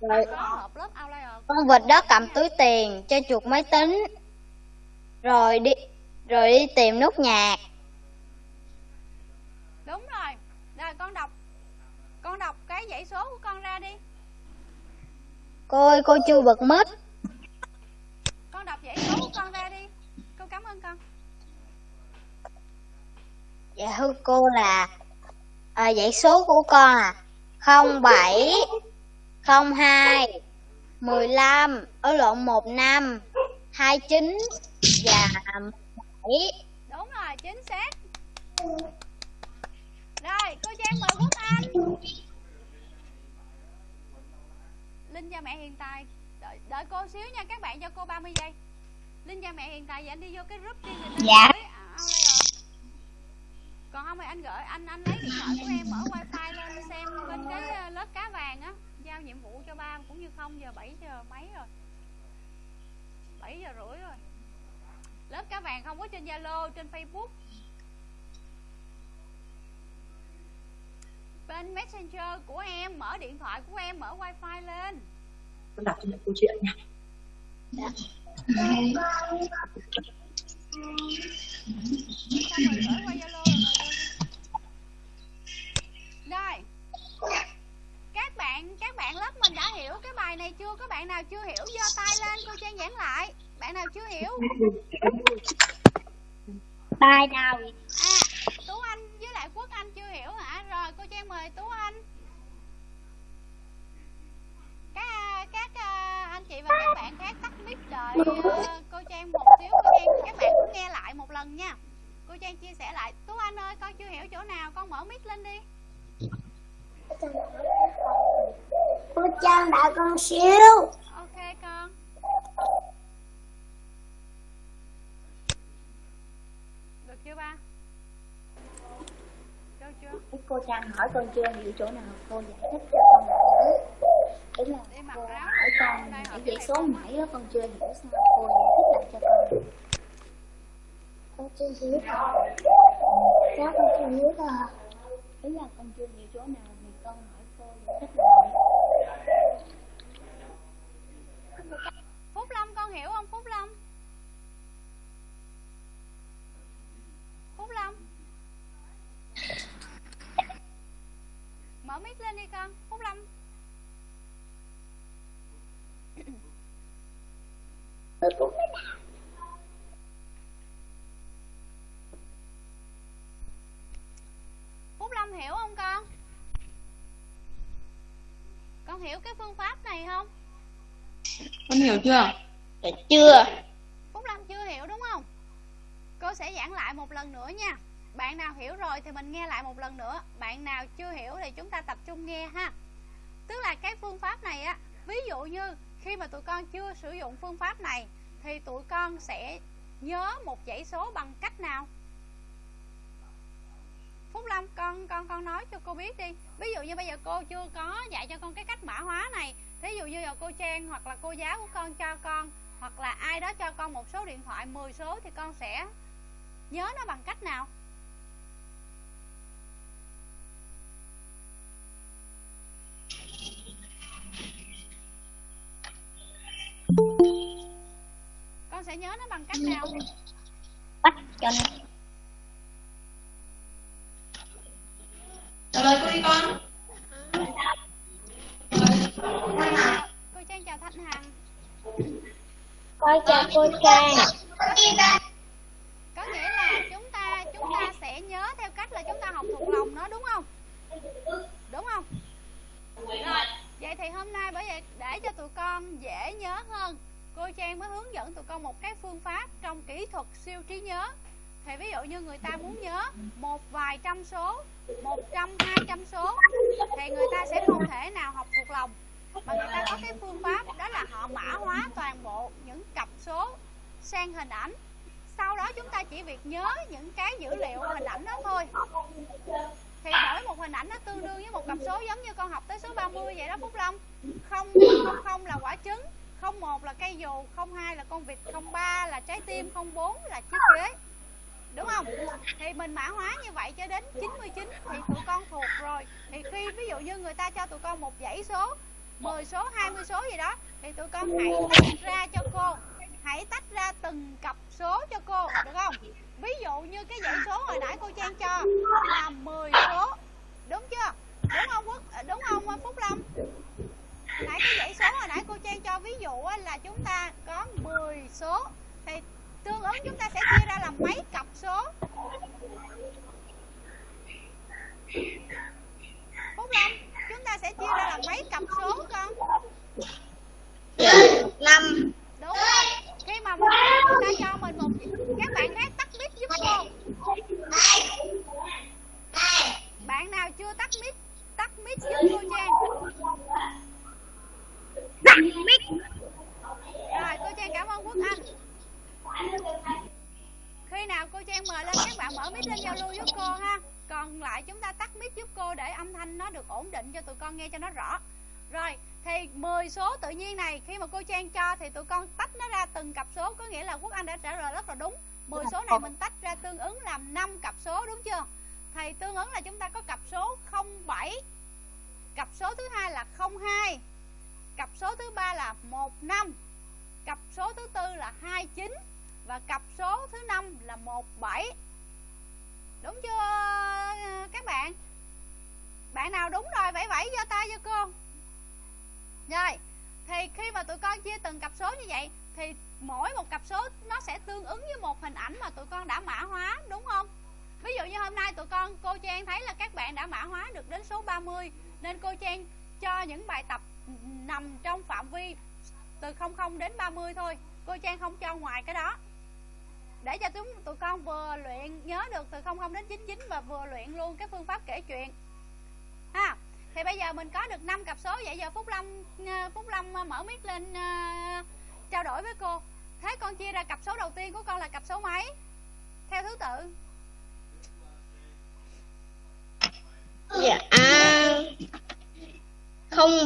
Speaker 1: Huy
Speaker 4: rồi con vịt đó cầm túi tiền cho chuột máy tính rồi đi rồi đi tìm nốt nhạc.
Speaker 1: Đúng rồi. Rồi con đọc. Con đọc cái dãy số của con ra đi.
Speaker 4: Cô ơi cô chưa bật mít
Speaker 1: con đọc dãy số của con ra đi. Cô cảm ơn con.
Speaker 4: Dạ thưa cô là à, dãy số của con à. Không bảy không hai mười lăm ở lộn một năm hai chín và bảy.
Speaker 1: Đúng rồi chính xác. Rồi cô trang mời quốc anh. Linh cho mẹ hiện tại. Đợi, đợi cô xíu nha các bạn cho cô 30 giây. Linh cha mẹ hiện tại thì anh đi vô cái group đi người ta
Speaker 4: Dạ.
Speaker 1: gửi à, ao đây rồi. Còn không thì anh gửi anh anh lấy điện thoại của em mở wifi lên xem bên cái ờ, lớp cá vàng á. Giao nhiệm vụ cho ba cũng như không giờ 7 giờ mấy rồi? 7 giờ rưỡi rồi lớp cá vàng không có trên zalo trên facebook. Bên messenger của em mở điện thoại của em mở wifi lên.
Speaker 6: Con đọc cho câu chuyện nha.
Speaker 1: Rồi vô. rồi các bạn các bạn lớp mình đã hiểu cái bài này chưa? Có bạn nào chưa hiểu giơ tay lên cô trang giảng lại bạn nào chưa hiểu?
Speaker 3: Tay đâu?
Speaker 1: à tú anh với lại quốc anh chưa hiểu hả? Rồi cô trang mời tú anh. Các à, các à, anh chị và các bạn khác tắt mic đợi ờ, cô trang một xíu cô trang các bạn cũng nghe lại một lần nha. Cô trang chia sẻ lại. Tú anh ơi con chưa hiểu chỗ nào con mở mic lên đi.
Speaker 3: Cô Trang đợi con xíu.
Speaker 1: ok con chưa ba? Được chưa?
Speaker 2: Cô Trang hỏi con chưa hiểu chỗ nào? Cô giải thích cho con hiểu ý là cô
Speaker 1: áo.
Speaker 2: hỏi con
Speaker 1: hỏi
Speaker 2: dãy số nãy á, con chưa hiểu sao. Cô giải thích lại cho con
Speaker 3: Con chưa hiểu. Rồi. Cháu con chưa hiểu rồi.
Speaker 2: ý là con chưa hiểu chỗ nào thì con hỏi cô giải thích lại
Speaker 1: Phúc Lâm con hiểu không Phúc Lâm Phúc Lâm Mở mic lên đi con Phúc Lâm. Phúc Lâm hiểu không con? Con hiểu cái phương pháp này không?
Speaker 2: Con hiểu chưa?
Speaker 4: Dạ chưa.
Speaker 1: Phúc Lâm chưa hiểu đúng không? Cô sẽ giảng lại một lần nữa nha bạn nào hiểu rồi thì mình nghe lại một lần nữa. Bạn nào chưa hiểu thì chúng ta tập trung nghe ha. Tức là cái phương pháp này á, Ví dụ như khi mà tụi con chưa sử dụng phương pháp này, Thì tụi con sẽ nhớ một dãy số bằng cách nào? Phúc Lâm con con con nói cho cô biết đi. Ví dụ như bây giờ cô chưa có dạy cho con cái cách mã hóa này. Thí dụ như là cô Trang hoặc là cô giáo của con cho con, hoặc là ai đó cho con một số điện thoại 10 số thì con sẽ nhớ nó bằng cách nào? Sẽ nhớ nó bằng cách nào?
Speaker 4: Bắt cho nó.
Speaker 7: Trả lời cô đi con.
Speaker 1: cô Trang chào Thanh Hằng.
Speaker 3: Con chào cô Trang.
Speaker 1: có nghĩa là chúng ta chúng ta sẽ nhớ theo cách là chúng ta học thuộc lòng nó đúng không? Đúng không? Rồi. Vậy thì hôm nay bởi vậy để cho tụi con dễ nhớ hơn cô trang mới hướng dẫn tụi con một cái phương pháp trong kỹ thuật siêu trí nhớ. Thì ví dụ như người ta muốn nhớ một vài trăm số, một trăm, hai trăm số, thì người ta sẽ không thể nào học thuộc lòng. Mà người ta có cái phương pháp đó là họ mã hóa toàn bộ những cặp số sang hình ảnh. Sau đó chúng ta chỉ việc nhớ những cái dữ liệu hình ảnh đó thôi. Thì mỗi một hình ảnh nó tương đương với một cặp số giống như con học tới số 30 vậy đó, Phúc Long. Không không không là quả trứng không một là cây dù, không hai là con vịt, không ba là trái tim, không bốn là chiếc ghế. Đúng không? Thì mình mã hóa như vậy cho đến 99 thì tụi con thuộc rồi. Thì khi ví dụ như người ta cho tụi con một dãy số 10 số 20 số gì đó, thì tụi con hãy tách ra cho cô. Hãy tách ra từng cặp số cho cô, được không? Ví dụ như cái dãy số hồi nãy cô trang cho là 10 số. Đúng chưa? Đúng không quốc? Đúng không phúc lâm? Nãy cái dãy số hồi nãy cô trang cho ví dụ á, là chúng ta có 10 số thì tương ứng chúng ta sẽ chia ra làm mấy cặp số? Phúc lâm chúng ta sẽ chia ra làm mấy cặp số con?
Speaker 3: Năm.
Speaker 1: đúng rồi. Khi mà mình người ta cho mình một các bạn khác tắt mic giúp cô. Bạn nào chưa tắt mic tắt mic giúp cô trang
Speaker 3: Tắt mic.
Speaker 1: rồi, cô trang cảm ơn quốc anh. Khi nào cô trang mời lên các bạn mở mic lên giao lưu giúp cô ha. Còn lại chúng ta tắt mic giúp cô để âm thanh nó được ổn định cho tụi con nghe cho nó rõ. Rồi, thì 10 số tự nhiên này, khi mà cô trang cho thì tụi con tách nó ra từng cặp số, có nghĩa là quốc anh đã trả lời rất là đúng. 10 số này mình tách ra tương ứng làm 5 cặp số, đúng chưa? Thì tương ứng là chúng ta có cặp số 07 cặp số thứ hai là 02 cặp số thứ ba là 15 cặp số thứ tư là 29 và cặp số thứ năm là 17 đúng chưa, các bạn? Bạn nào đúng rồi vẫy vẫy giơ tay cho cô. Rồi, thì khi mà tụi con chia từng cặp số như vậy, thì mỗi một cặp số nó sẽ tương ứng với một hình ảnh mà tụi con đã mã hóa, đúng không? Ví dụ như hôm nay tụi con, cô Trang thấy là các bạn đã mã hóa được đến số 30 nên cô Trang cho những bài tập nằm trong phạm vi từ 00 đến 30 thôi. Cô Trang không cho ngoài cái đó. Để cho chúng tụi con vừa luyện nhớ được từ 00 đến 99 và vừa luyện luôn cái phương pháp kể chuyện. Ha thì bây giờ mình có được 5 cặp số. Vậy giờ Phúc Long ờ, Phúc Long ờ, mở mic lên uh, trao đổi với cô. Thế con chia ra cặp số đầu tiên của con là cặp số mấy? Theo thứ tự.
Speaker 3: Dạ. yeah.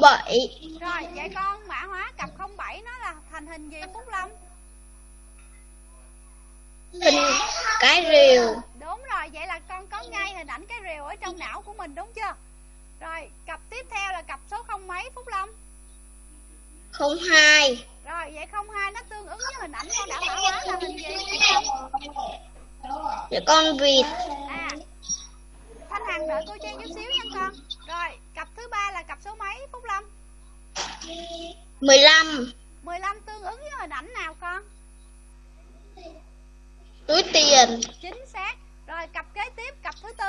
Speaker 3: 07
Speaker 1: Rồi vậy con mã hóa cặp 07 nó là thành hình gì Phúc Lâm?
Speaker 3: Hình cái rìu
Speaker 1: Đúng rồi vậy là con có ngay hình ảnh cái rìu ở trong não của mình đúng chưa? Rồi cặp tiếp theo là cặp số không mấy Phúc Lâm?
Speaker 3: 02
Speaker 1: Rồi vậy 02 nó tương ứng với hình ảnh con đã mã hóa là hình gì? vậy
Speaker 3: dạ con vịt
Speaker 1: À Thanh Hằng đợi cô Trang chút xíu nha con rồi cặp thứ ba là cặp số mấy Phúc Lâm?
Speaker 3: 15
Speaker 1: 15 tương ứng với hình ảnh nào con?
Speaker 3: Túi tiền.
Speaker 1: Chính xác. Rồi cặp kế tiếp cặp thứ tư?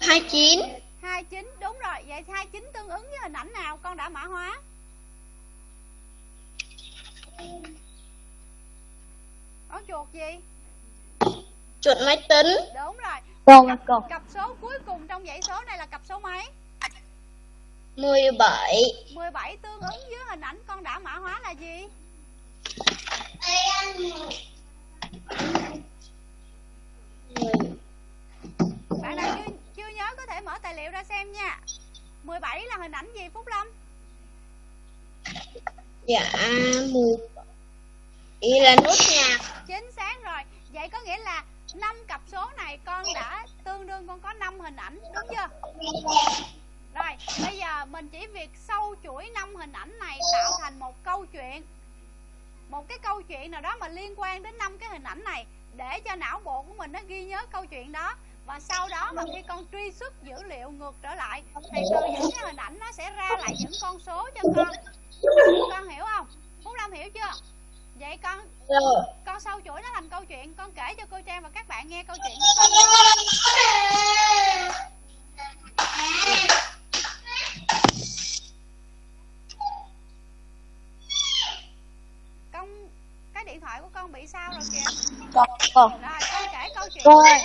Speaker 3: 29
Speaker 1: 29 đúng rồi. Vậy 29 tương ứng với hình ảnh nào? Con đã mã hóa. Có chuột gì?
Speaker 3: Chuột máy tính.
Speaker 1: Đúng rồi
Speaker 2: Cô
Speaker 1: cặp,
Speaker 2: cô
Speaker 1: cặp số cuối cùng trong dãy số này là cặp số mấy?
Speaker 3: 17
Speaker 1: 17 tương ứng với hình ảnh con đã mã hóa là gì? Bạn nào chưa, chưa nhớ có thể mở tài liệu ra xem nha. 17 là hình ảnh gì Phúc Lâm?
Speaker 3: Dạ một ý là nốt nhạc.
Speaker 1: Chính xác rồi. Vậy có nghĩa là năm cặp số này con đã tương đương, con có 5 hình ảnh, đúng chưa? Rồi, bây giờ mình chỉ việc sâu chuỗi 5 hình ảnh này tạo thành một câu chuyện. Một cái câu chuyện nào đó mà liên quan đến năm cái hình ảnh này Để cho não bộ của mình nó ghi nhớ câu chuyện đó. Và sau đó mà khi con truy xuất dữ liệu ngược trở lại, thì từ những cái hình ảnh nó sẽ ra lại những con số cho con. Con hiểu không? Phúc lâm hiểu chưa? Vậy con
Speaker 3: rồi
Speaker 1: con sâu chuỗi nó thành câu chuyện. Con kể cho cô trang và các bạn nghe câu chuyện. Con cái điện thoại của con bị sao rồi kìa?
Speaker 2: Cô cô
Speaker 1: rồi con kể câu chuyện.
Speaker 2: Cô ơi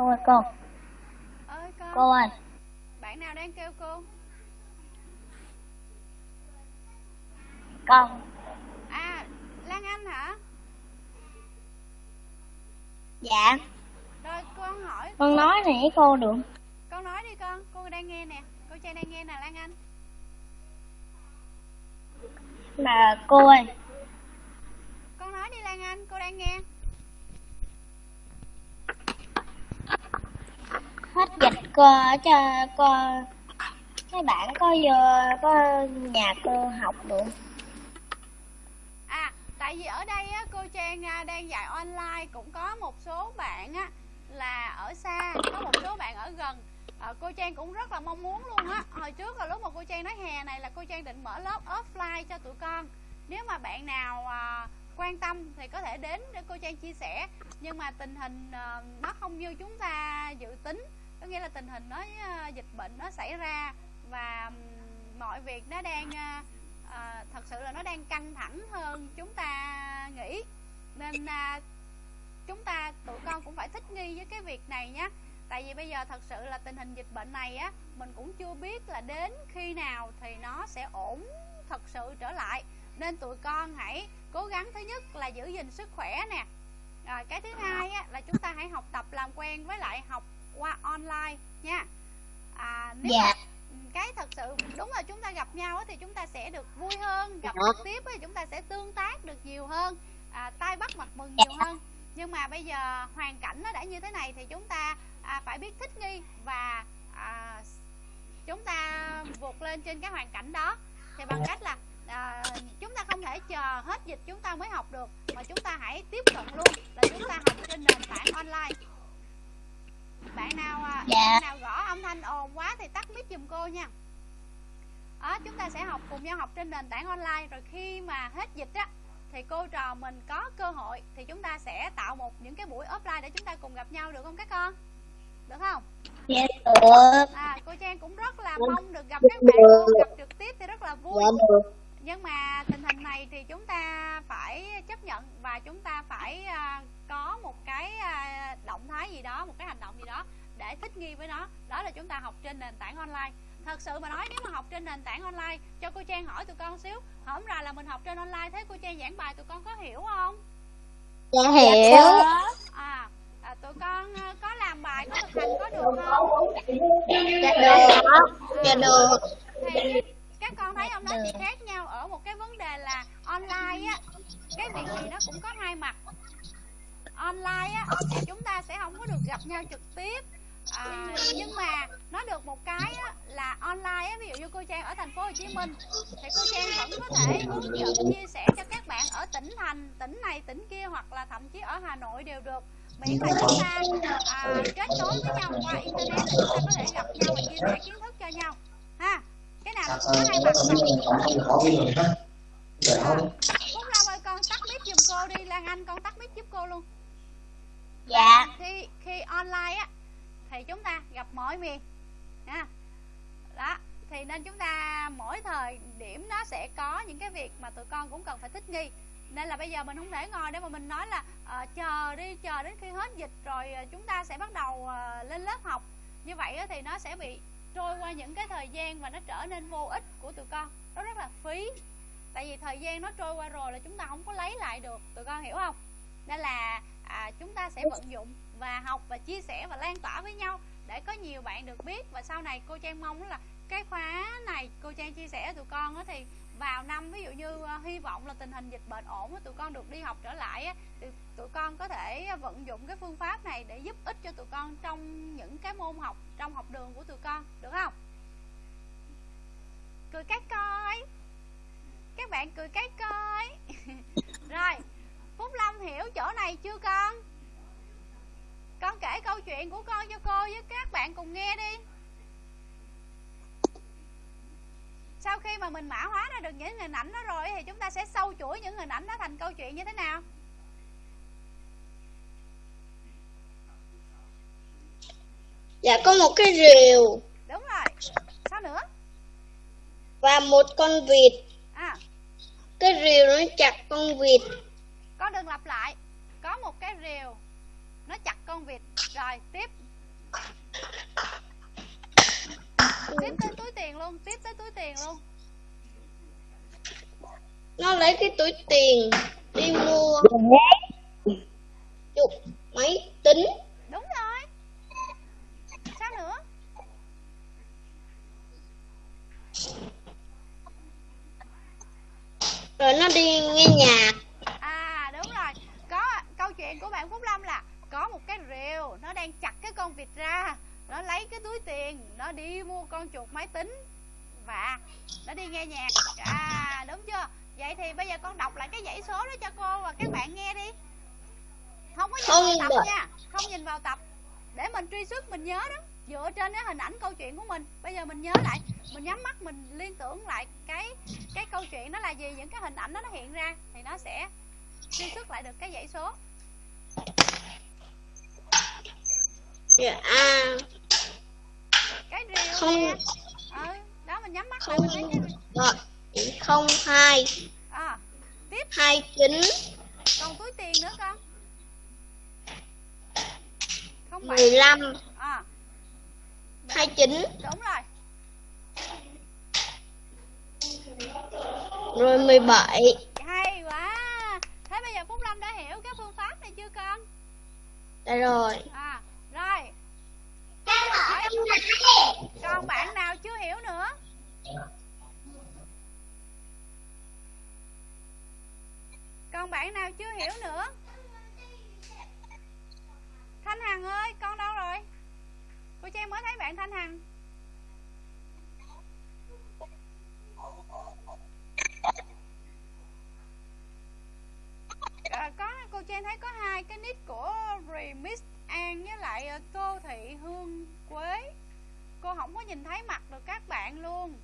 Speaker 2: Cô ơi cô
Speaker 1: ơi con.
Speaker 2: Cô ơi.
Speaker 1: Bạn nào đang kêu cô?
Speaker 2: Con.
Speaker 1: À lan anh hả?
Speaker 2: Dạ.
Speaker 1: Rồi con hỏi.
Speaker 2: Con nói này với cô được.
Speaker 1: Con nói đi con. Cô đang nghe nè. Cô trang đang nghe nè lan anh.
Speaker 2: Là cô ơi.
Speaker 1: Con nói đi lan anh. Cô đang nghe
Speaker 2: hết dịch cô cho cô mấy bạn có vô có nhà cô học được
Speaker 1: À, tại vì ở đây á, cô Trang à, đang dạy online cũng có một số bạn á là ở xa, có một số bạn ở gần. À, cô Trang cũng rất là mong muốn luôn á. Hồi trước là lúc mà cô Trang nói hè này là cô Trang định mở lớp offline cho tụi con. Nếu mà bạn nào à, quan tâm thì có thể đến để cô Trang chia sẻ. Nhưng mà tình hình à, nó không như chúng ta dự tính. Có nghĩa là tình hình nó à, dịch bệnh nó xảy ra và mọi việc nó đang à, thật sự là nó đang căng thẳng hơn chúng ta nghĩ. Nên à, chúng ta tụi con cũng phải thích nghi với cái việc này nhé tại vì bây giờ thật sự là tình hình dịch bệnh này á mình cũng chưa biết là đến khi nào thì nó sẽ ổn thật sự trở lại. Nên tụi con hãy cố gắng thứ nhất là giữ gìn sức khỏe nè. Rồi cái thứ hai á, là chúng ta hãy học tập làm quen với lại học qua online nha. À, nếu
Speaker 4: Dạ.
Speaker 1: mà, ừ, cái thật sự đúng là chúng ta gặp nhau thì chúng ta sẽ được vui hơn gặp
Speaker 4: Dạ.
Speaker 1: trực tiếp á, thì chúng ta sẽ tương tác được nhiều hơn à, tay bắt mặt mừng nhiều hơn. Nhưng mà bây giờ hoàn cảnh nó đã như thế này thì chúng ta à, phải biết thích nghi và à, chúng ta vượt lên trên cái hoàn cảnh đó. Thì bằng cách là à, chúng ta không thể chờ hết dịch chúng ta mới học được mà chúng ta hãy tiếp cận luôn là chúng ta học trên nền tảng online à,
Speaker 4: Dạ.
Speaker 1: nào gõ âm thanh ồn quá thì tắt mic giùm cô nha đó, chúng ta sẽ học cùng nhau học trên nền tảng online rồi khi mà hết dịch á thì cô trò mình có cơ hội thì chúng ta sẽ tạo một những cái buổi offline để chúng ta cùng gặp nhau được không các con được không
Speaker 4: Dạ được.
Speaker 1: à cô trang cũng rất là
Speaker 4: Được.
Speaker 1: mong được gặp các bạn gặp trực tiếp thì rất là vui
Speaker 4: Dạ được.
Speaker 1: nhưng mà tình hình này thì chúng ta phải chấp nhận và chúng ta phải à, có một cái à, động thái gì đó một cái hành động gì đó để thích nghi với nó. Đó là chúng ta học trên nền tảng online. Thật sự mà nói nếu mà học trên nền tảng online cho cô trang hỏi tụi con xíu. Hổm ra là mình học trên online thế cô trang giảng bài tụi con có hiểu không?
Speaker 4: Dạ hiểu.
Speaker 1: à, à tụi con à, có làm bài có thực hành có được không?
Speaker 4: Dạ được. Dạ được.
Speaker 1: thì các con thấy không nó chỉ khác nhau ở một cái vấn đề là online á cái việc gì nó cũng có hai mặt. Online á thì chúng ta sẽ không có được gặp nhau trực tiếp à, nhưng mà nó được một cái á, là online á ví dụ như cô trang ở thành phố Hồ Chí Minh thì cô trang vẫn có thể hướng dẫn chia sẻ cho các bạn ở tỉnh thành tỉnh này tỉnh kia hoặc là thậm chí ở Hà Nội đều được. Miễn là chúng ta à, kết nối với nhau qua internet thì chúng ta có thể gặp nhau và chia sẻ kiến thức cho nhau. Ha cái nào cũng có hai mặt mà à,
Speaker 5: không
Speaker 1: Phúc Long ơi con tắt mic giùm cô đi Lan Anh con tắt mic giúp cô luôn.
Speaker 4: Dạ.
Speaker 1: khi khi online á thì chúng ta gặp mọi miền. Ha. Đó thì nên chúng ta mỗi thời điểm nó sẽ có những cái việc mà tụi con cũng cần phải thích nghi. Nên là bây giờ mình không thể ngồi để mà mình nói là uh, chờ đi chờ đến khi hết dịch rồi ờ, chúng ta sẽ bắt đầu uh, lên lớp học. Như vậy thì nó sẽ bị trôi qua những cái thời gian và nó trở nên vô ích của tụi con. Nó rất là phí. Tại vì thời gian nó trôi qua rồi là chúng ta không có lấy lại được. Tụi con hiểu không? Nên là à, chúng ta sẽ vận dụng và học và chia sẻ và lan tỏa với nhau để có nhiều bạn được biết. Và sau này cô trang mong là cái khóa này cô trang chia sẻ với tụi con á thì vào năm ví dụ như ờ, hy vọng là tình hình dịch bệnh ổn tụi con được đi học trở lại á, thì tụi con có thể vận dụng cái phương pháp này để giúp ích cho tụi con trong những cái môn học trong học đường của tụi con được không? Cười cái coi. Các bạn cười cái coi. Rồi phúc long hiểu chỗ này chưa con? Kể câu chuyện của con cho cô với các bạn cùng nghe đi. Sau khi mà mình mã hóa ra được những hình ảnh đó rồi thì chúng ta sẽ sâu chuỗi những hình ảnh đó thành câu chuyện như thế nào?
Speaker 4: Dạ có một cái rìu.
Speaker 1: Đúng rồi. Sao nữa?
Speaker 4: Và một con vịt.
Speaker 1: à.
Speaker 4: Cái rìu nó chặt con vịt.
Speaker 1: con đừng lặp lại. Có một cái rìu nó chặt con vịt rồi tiếp. Tiếp tới túi tiền luôn tiếp tới túi tiền luôn.
Speaker 4: Nó lấy cái túi tiền đi mua chụp máy tính.
Speaker 1: đúng rồi. Sao nữa?
Speaker 4: Rồi nó đi nghe nhạc.
Speaker 1: à đúng rồi. Có câu chuyện của bạn phúc lâm là có một cái rìu nó đang chặt cái con vịt ra nó lấy cái túi tiền nó đi mua con chuột máy tính và nó đi nghe nhạc. À đúng chưa? Vậy thì bây giờ con đọc lại cái dãy số đó cho cô và các bạn nghe đi. Không có nhìn
Speaker 4: Không
Speaker 1: vào tập
Speaker 4: được.
Speaker 1: nha không nhìn vào tập. Để mình truy xuất mình nhớ đó. Dựa trên cái hình ảnh câu chuyện của mình. Bây giờ mình nhớ lại mình nhắm mắt mình liên tưởng lại cái cái câu chuyện đó là gì những cái hình ảnh đó nó hiện ra thì nó sẽ truy xuất lại được cái dãy số
Speaker 4: Dạ à.
Speaker 1: Cái rìu
Speaker 4: Không.
Speaker 1: nè. Ừ mình nhắm mắt lại mình cái
Speaker 3: rồi không hai.
Speaker 1: À tiếp.
Speaker 3: Hai chín.
Speaker 1: Còn túi tiền nữa con. Không
Speaker 3: mười lăm.
Speaker 1: À.
Speaker 3: Hai chín.
Speaker 1: Đúng rồi.
Speaker 3: Rồi mười bảy.
Speaker 1: Hay quá. Thế bây giờ phúc lâm đã hiểu cái phương pháp này chưa con?
Speaker 3: Đã rồi.
Speaker 1: À hỏi còn bạn nào chưa hiểu nữa? Còn bạn nào chưa hiểu nữa? Thanh hằng ơi con đâu rồi? Cô trang mới thấy bạn thanh hằng. À, có cô trang thấy có hai cái nick của remix an với lại ờ, tô thị hương quế. Cô không có nhìn thấy mặt được các bạn luôn.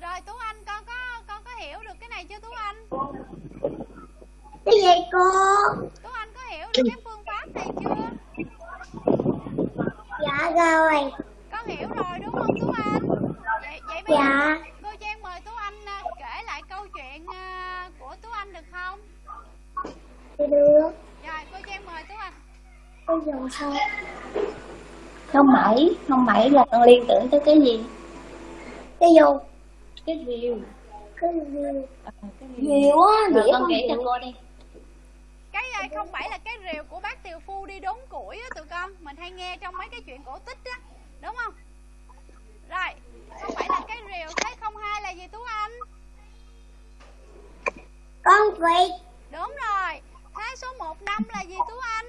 Speaker 1: Rồi tú anh con có con có hiểu được cái này chưa tú anh?
Speaker 3: Cái gì cô?
Speaker 1: Tú anh có hiểu được cái phương pháp này chưa?
Speaker 3: Dạ rồi.
Speaker 1: Con hiểu rồi đúng không tú anh? Vậy vậy bây giờ
Speaker 3: dạ.
Speaker 1: cô trang mời tú anh à, kể lại câu chuyện à, của tú anh được không?
Speaker 3: Được
Speaker 1: rồi cô trang mời tú anh
Speaker 3: bây giờ sao?
Speaker 2: Không bảy không bảy là con liên tưởng tới cái gì?
Speaker 3: Cái dù
Speaker 2: cái rìu.
Speaker 3: Cái gì?
Speaker 2: À, cái rìu.
Speaker 3: Nhiều á
Speaker 2: rồi con
Speaker 3: không
Speaker 2: kể cho cô đi.
Speaker 1: Cái à, không phải là cái rìu của bác tiều phu đi đốn củi á tụi con. Mình hay nghe trong mấy cái chuyện cổ tích á đúng không? Rồi không phải là cái rìu thế không hai là gì tú anh?
Speaker 3: Con vịt
Speaker 1: đúng rồi. Thế số 1 năm là gì tú anh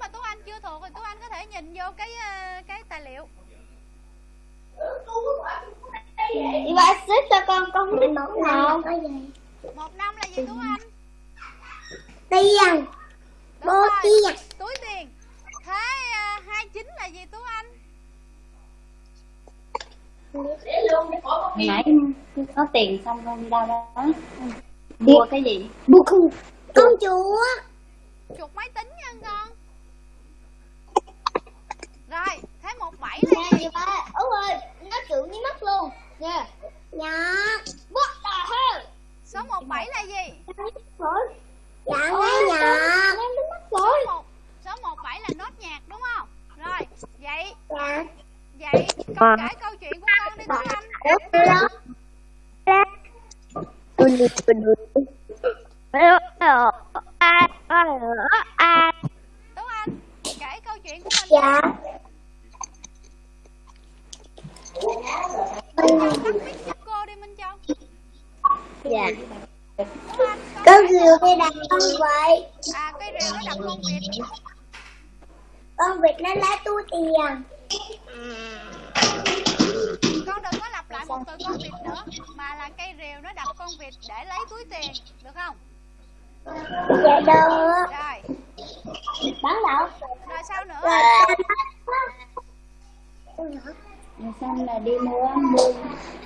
Speaker 1: mà tú anh chưa thuộc thì tú anh có thể nhìn vô cái ờ, cái tài liệu.
Speaker 3: Đi ba xếp cho con con vịt một gì?
Speaker 1: Một năm là gì tú anh?
Speaker 3: Tiền. Bố tiền.
Speaker 1: túi tiền. Thế uh, 29 là gì tú anh?
Speaker 2: Hồi nãy có tiền xong con đi đâu đó. Mua cái gì?
Speaker 3: Bố con con chúa.
Speaker 1: Chuột máy tính nha con rồi thế một bảy là gì?
Speaker 3: ba út ơi nó trượng với mắt luôn. Nha dạ. What the hell
Speaker 1: số 17 là gì?
Speaker 3: Dạ nghe nhạc
Speaker 1: số một số 17 là nốt nhạc đúng không? Rồi vậy
Speaker 3: dạ.
Speaker 1: vậy con kể câu chuyện của con đi tú anh tú anh kể câu chuyện của mình
Speaker 3: dạ
Speaker 1: Minh Châu tắt mic giúp cô đi Minh Châu.
Speaker 3: Dạ.
Speaker 1: Con
Speaker 3: rìu đây đặt con vậy.
Speaker 1: À cây rìu nó đập con vịt
Speaker 3: con vịt nó lấy túi tiền.
Speaker 1: Con đừng có lặp lại một từ con vịt nữa mà là cây rìu nó đập con vịt để lấy túi tiền được không?
Speaker 3: Dạ được.
Speaker 1: Rồi.
Speaker 3: Bán đâu
Speaker 1: rồi sao nữa?
Speaker 2: Rồi xong là đi mua mua.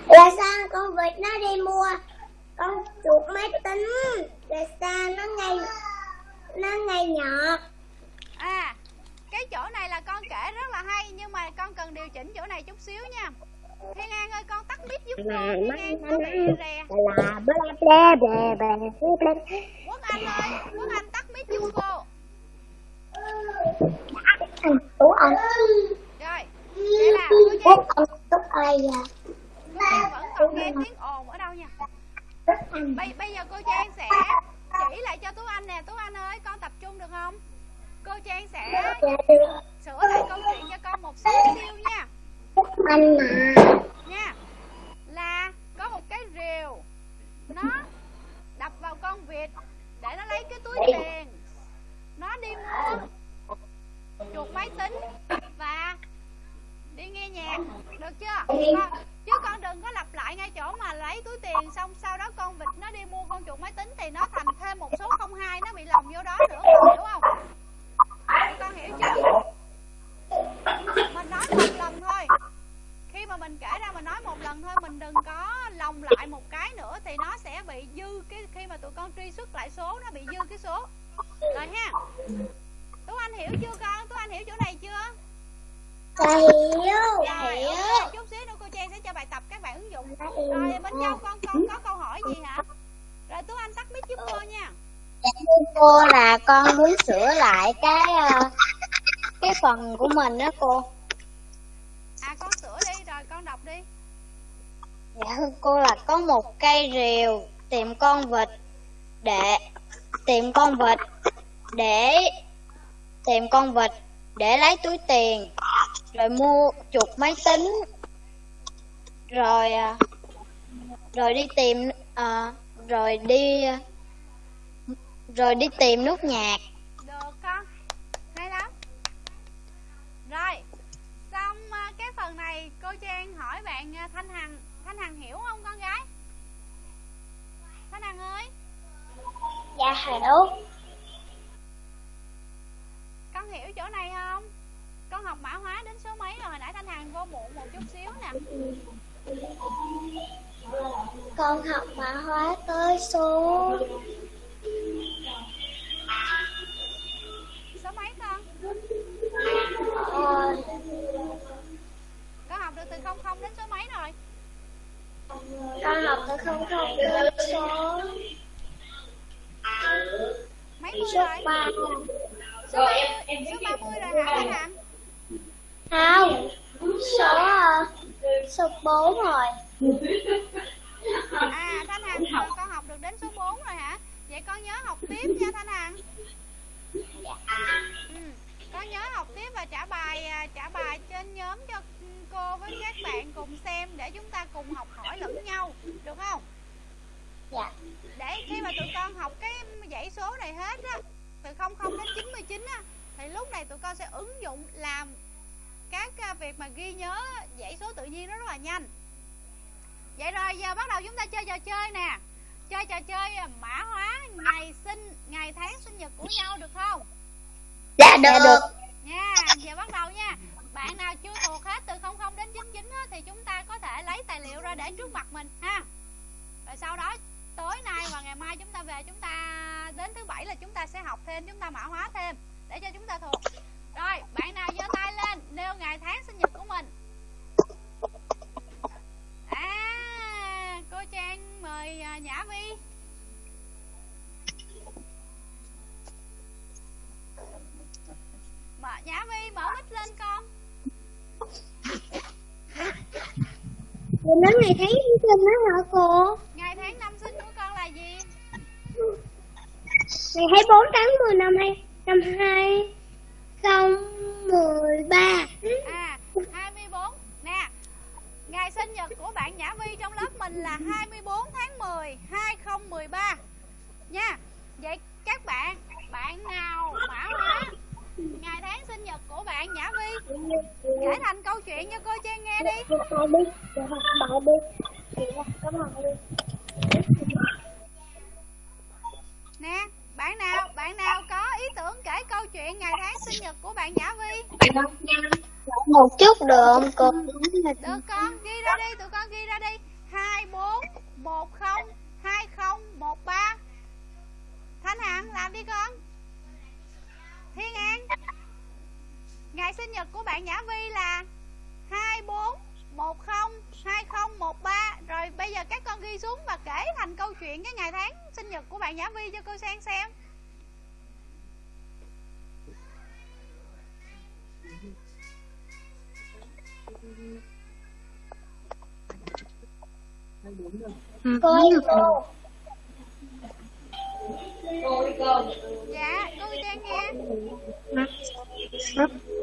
Speaker 3: Là sao con vịt nó đi mua. Con chuột máy tính. Là sao nó ngay nó ngay nhọt.
Speaker 1: À cái chỗ này là con kể rất là hay nhưng mà con cần điều chỉnh chỗ này chút xíu nha. Thiên an ơi con tắt mic giúp cô thiên an có bị rè.
Speaker 3: Là bla bla bla bla bla
Speaker 1: quốc anh ơi quốc anh tắt mic giúp cô.
Speaker 3: Tú anh
Speaker 1: vậy là cô
Speaker 3: anh tú ai à?
Speaker 1: Trang vẫn còn nghe tiếng ồn ở đâu nha? Bây bây giờ cô Trang sẽ chỉ lại cho Tú Anh nè. Tú Anh ơi con tập trung được không? Cô Trang sẽ
Speaker 3: dạ được.
Speaker 1: sửa lại câu chuyện cho con một xíu xíu nha.
Speaker 3: Anh mà
Speaker 1: nha. Là có một cái rìu. Nó đập vào con vịt để nó lấy cái túi tiền. Nó đi mua chuột máy tính và đi nghe nhạc. Được chưa? Con, chứ con đừng có lặp lại ngay chỗ mà lấy túi tiền xong sau đó con vịt nó đi mua con chuột máy tính thì nó thành thêm một số 02 nó bị lồng vô đó nữa con hiểu không? Con hiểu chưa? Mình nói một lần thôi. Khi mà mình kể ra mình nói một lần thôi mình đừng có lồng lại một cái nữa thì nó sẽ bị dư cái khi mà tụi con truy xuất lại số nó bị dư cái số. Rồi ha. Tú anh hiểu chưa con? Tú anh hiểu chỗ này chưa
Speaker 3: dạ hiểu
Speaker 1: rồi ok, chúc Trang sẽ cho bài tập các bạn ứng dụng. Rồi bên Châu con con có câu hỏi gì hả? Rồi Tú Anh tắt mic giúp cô nha.
Speaker 4: Dạ thưa cô là con muốn sửa lại cái ờ, cái phần của mình đó cô.
Speaker 1: À con sửa đi rồi con đọc đi.
Speaker 4: Dạ thưa cô là có một cây rìu tìm con vịt để tìm con vịt để tìm con vịt để lấy túi tiền rồi mua chuột máy tính rồi à, rồi đi tìm à, rồi đi rồi đi tìm nút nhạc.
Speaker 1: Được con Hay lắm. Rồi Xong à, cái phần này cô Trang hỏi bạn à, Thanh Hằng Thanh Hằng hiểu không con gái? Thanh Hằng ơi.
Speaker 3: Dạ hiểu.
Speaker 1: Hiểu chỗ này không? Con học mã hóa đến số mấy rồi? Hồi nãy Thanh Hằng vô muộn một chút xíu nè.
Speaker 3: Con học mã hóa tới số
Speaker 1: Số mấy con?
Speaker 3: Ờ,
Speaker 1: Con học được từ 00 đến số mấy rồi?
Speaker 3: Con học từ không không tới số
Speaker 1: Mấy mươi
Speaker 3: số
Speaker 1: rồi
Speaker 3: ba
Speaker 1: Số 30, số 30 rồi hả Thanh Hằng
Speaker 3: không số số bốn rồi.
Speaker 1: À Thanh Hằng rồi con học được đến số 4 rồi hả? Vậy con nhớ học tiếp nha Thanh Hằng. Ừ. Con nhớ học tiếp và trả bài à, trả bài trên nhóm cho cô với các bạn cùng xem để chúng ta cùng học hỏi lẫn nhau được không?
Speaker 3: Dạ.
Speaker 1: Để khi mà tụi con học cái dãy số này hết á từ 00 đến 99 á thì lúc này tụi con sẽ ứng dụng làm các à, việc mà ghi nhớ dãy số tự nhiên nó rất là nhanh. Vậy rồi giờ bắt đầu chúng ta chơi trò chơi nè. Chơi trò chơi à, mã hóa ngày sinh ngày tháng sinh nhật của nhau được không?
Speaker 3: Dạ được.
Speaker 1: Nha giờ bắt đầu nha. Bạn nào chưa thuộc hết từ 00 đến 99 á, thì chúng ta có thể lấy tài liệu ra để trước mặt mình ha. Rồi sau đó tối nay và ngày mai chúng ta về, chúng ta đến thứ bảy là chúng ta sẽ học thêm, chúng ta mã hóa thêm, để cho chúng ta thuộc. Rồi, bạn nào giơ tay lên, nêu ngày tháng sinh nhật của mình. À cô trang mời à, nhã vi. Mở, nhã vi, mở mic lên con.
Speaker 3: Mình nói ngày tháng sinh nhật đó hả cô?
Speaker 1: 4 tháng
Speaker 3: 10 năm 2 năm
Speaker 1: 2 Cô
Speaker 3: ơi, cô.
Speaker 1: Dạ cô Trang nghe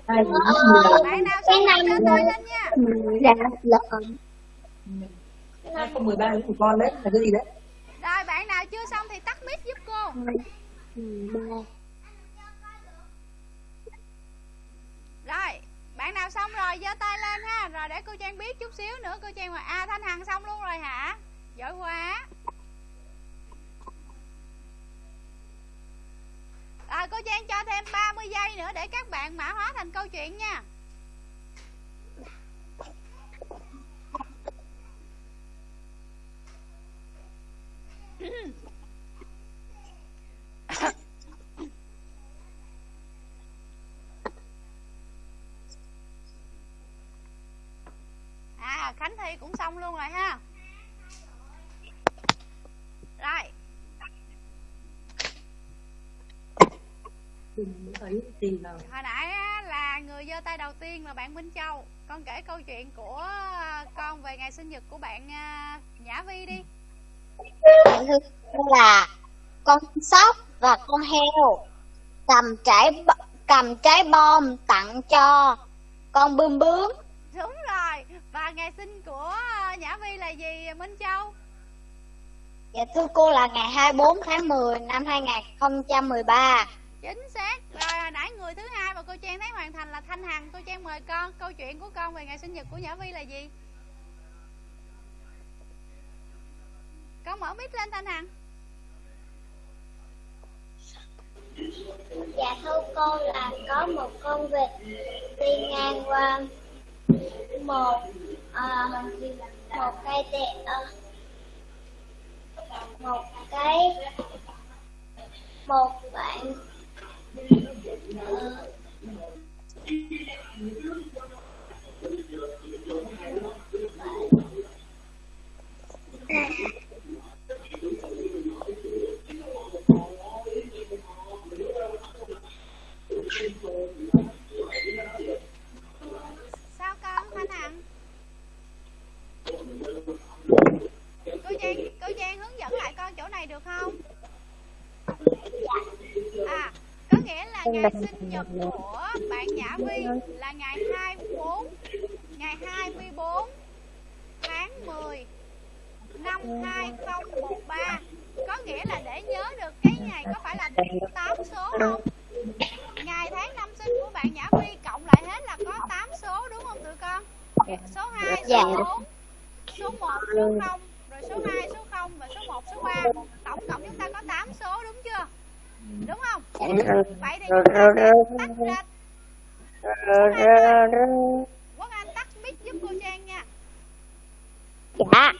Speaker 6: Hai
Speaker 1: Bạn nào
Speaker 3: này
Speaker 1: giơ tay lên nha
Speaker 3: Dạ, lợn.
Speaker 6: không mười ba của con đấy là cái gì đấy?
Speaker 1: Rồi bạn nào chưa xong thì tắt mic giúp cô Rồi bạn nào xong rồi giơ tay lên ha Rồi để cô Trang biết chút xíu nữa Cô Trang mà À Thanh Hằng xong luôn rồi hả Giỏi quá Rồi cô Trang cho thêm 30 giây nữa Để các bạn mã hóa thành câu chuyện nha Khánh thi cũng xong luôn rồi ha. Rồi. Hồi nãy là người giơ tay đầu tiên là bạn Minh Châu. Con kể câu chuyện của con về ngày sinh nhật của bạn à, Nhã Vi đi.
Speaker 4: Bạn là con sóc và con heo, cầm trái cầm trái bom tặng cho con bươm bướm
Speaker 1: ngày sinh của à, Nhã Vi là gì Minh Châu?
Speaker 4: Dạ thưa cô là ngày 24 tháng 10 năm 2013
Speaker 1: chính xác. Rồi hồi nãy người thứ hai mà cô Trang thấy hoàn thành là Thanh Hằng. Cô Trang mời con câu chuyện của con về ngày sinh nhật của Nhã Vi là gì? Con mở mic lên Thanh Hằng.
Speaker 3: Dạ thưa cô là có một con vịt đi ngang qua một ờ, một cây tệ à, một cái một bạn ờ,
Speaker 1: con Thanh Hằng cô Trang hướng dẫn lại con chỗ này được không? À có nghĩa là ngày sinh nhật của bạn Nhã Vi là ngày 24 ngày 24 tháng 10 năm 2013 có nghĩa là để nhớ được cái ngày có phải là 8 số không? Ngày tháng năm sinh của bạn Nhã Vi cộng lại hết là có 8 số đúng không tụi con? Số 2
Speaker 4: Dạ.
Speaker 1: số 4 số 1 số 0 rồi số 2 số 0 và số 1 số 3 tổng cộng chúng ta có 8 số đúng chưa? Đúng không? Vậy thì chúng ta sẽ tách ra. Quốc Anh tắt mic giúp cô Trang nha.
Speaker 4: Dạ.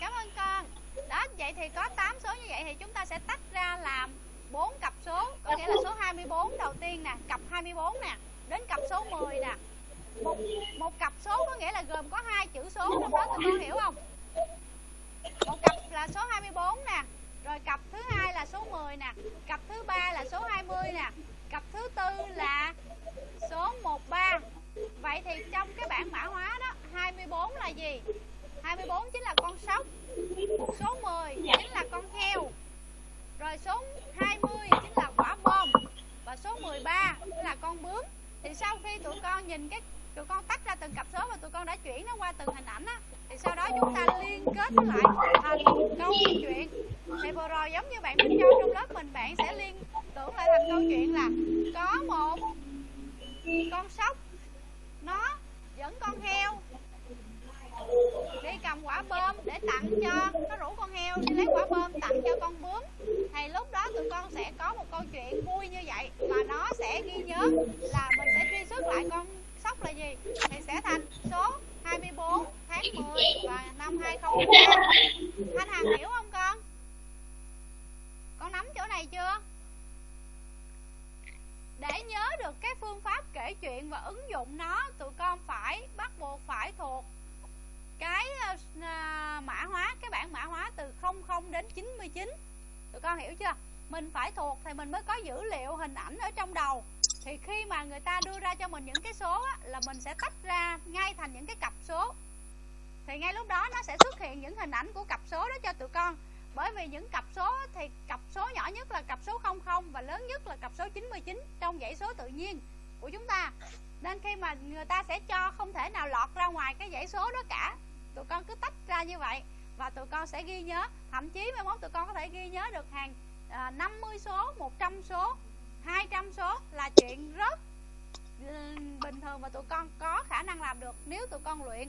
Speaker 1: Cảm ơn con. Đó vậy thì có 8 số như vậy thì chúng ta sẽ tách ra làm 4 cặp số. Có nghĩa là số 24 đầu tiên nè Cặp 24 nè Đến cặp số 10 nè. Một, một cặp số có nghĩa là gồm có hai chữ số trong đó tụi con hiểu không một cặp là số 24 nè. Rồi cặp thứ hai là số 10 nè. Cặp thứ ba là số 20 nè. Cặp thứ tư là số 13 Vậy thì trong cái bảng mã hóa đó 24 là gì? 24 chính là con sóc. Số 10 chính là con heo. Rồi số 20 chính là quả bom. Và số 13 chính là con bướm. Thì sau khi tụi con nhìn cái Tụi con tách ra từng cặp số và tụi con đã chuyển nó qua từng hình ảnh á. Thì sau đó chúng ta liên kết nó lại thành câu chuyện. Thì vừa rồi giống như bạn Minh Châu trong lớp mình, Bạn sẽ liên tưởng lại thành câu chuyện là Có một con sóc, Nó dẫn con heo đi cầm quả bơm để tặng cho, nó rủ con heo đi lấy quả bơm tặng cho con bướm. Thì lúc đó tụi con sẽ có một câu chuyện vui như vậy, và nó sẽ ghi nhớ là mình sẽ truy xuất lại con sóc là gì? Thì sẽ thành số 24 tháng 10 và năm 2013 Thanh Hằng hiểu không con? Con nắm chỗ này chưa? Để nhớ được cái phương pháp kể chuyện và ứng dụng nó tụi con phải bắt buộc phải thuộc cái uh, mã hóa cái bảng mã hóa từ 00 đến 99 tụi con hiểu chưa? Mình phải thuộc thì mình mới có dữ liệu hình ảnh ở trong đầu thì khi mà người ta đưa ra cho mình những cái số á, là mình sẽ tách ra ngay thành những cái cặp số. Thì ngay lúc đó nó sẽ xuất hiện những hình ảnh của cặp số đó cho tụi con. Bởi vì những cặp số thì cặp số nhỏ nhất là cặp số 00 và lớn nhất là cặp số 99 trong dãy số tự nhiên của chúng ta. Nên khi mà người ta sẽ cho không thể nào lọt ra ngoài cái dãy số đó cả. Tụi con cứ tách ra như vậy và tụi con sẽ ghi nhớ. Thậm chí mai mốt tụi con có thể ghi nhớ được hàng à, 50 số 100 số 200 số là chuyện rất ừ, bình thường và tụi con có khả năng làm được nếu tụi con luyện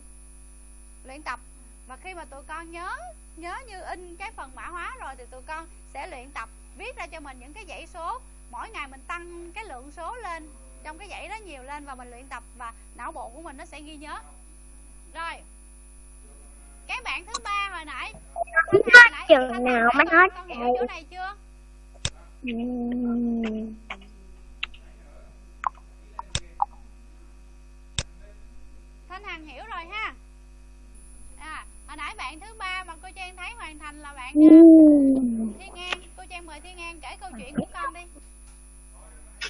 Speaker 1: luyện tập. Và khi mà tụi con nhớ nhớ như in cái phần mã hóa rồi thì tụi con sẽ luyện tập viết ra cho mình những cái dãy số. Mỗi ngày mình tăng cái lượng số lên trong cái dãy đó nhiều lên và mình luyện tập và não bộ của mình nó sẽ ghi nhớ. Rồi cái bạn thứ ba hồi nãy
Speaker 3: chừng nào mới hết
Speaker 1: hiểu chỗ này chưa?
Speaker 3: Ừm,
Speaker 1: Thanh Hằng hiểu rồi ha hồi nãy bạn thứ ba mà cô trang thấy hoàn thành là bạn
Speaker 3: Ừ.
Speaker 1: thiên an cô trang mời thiên an kể câu chuyện của con đi.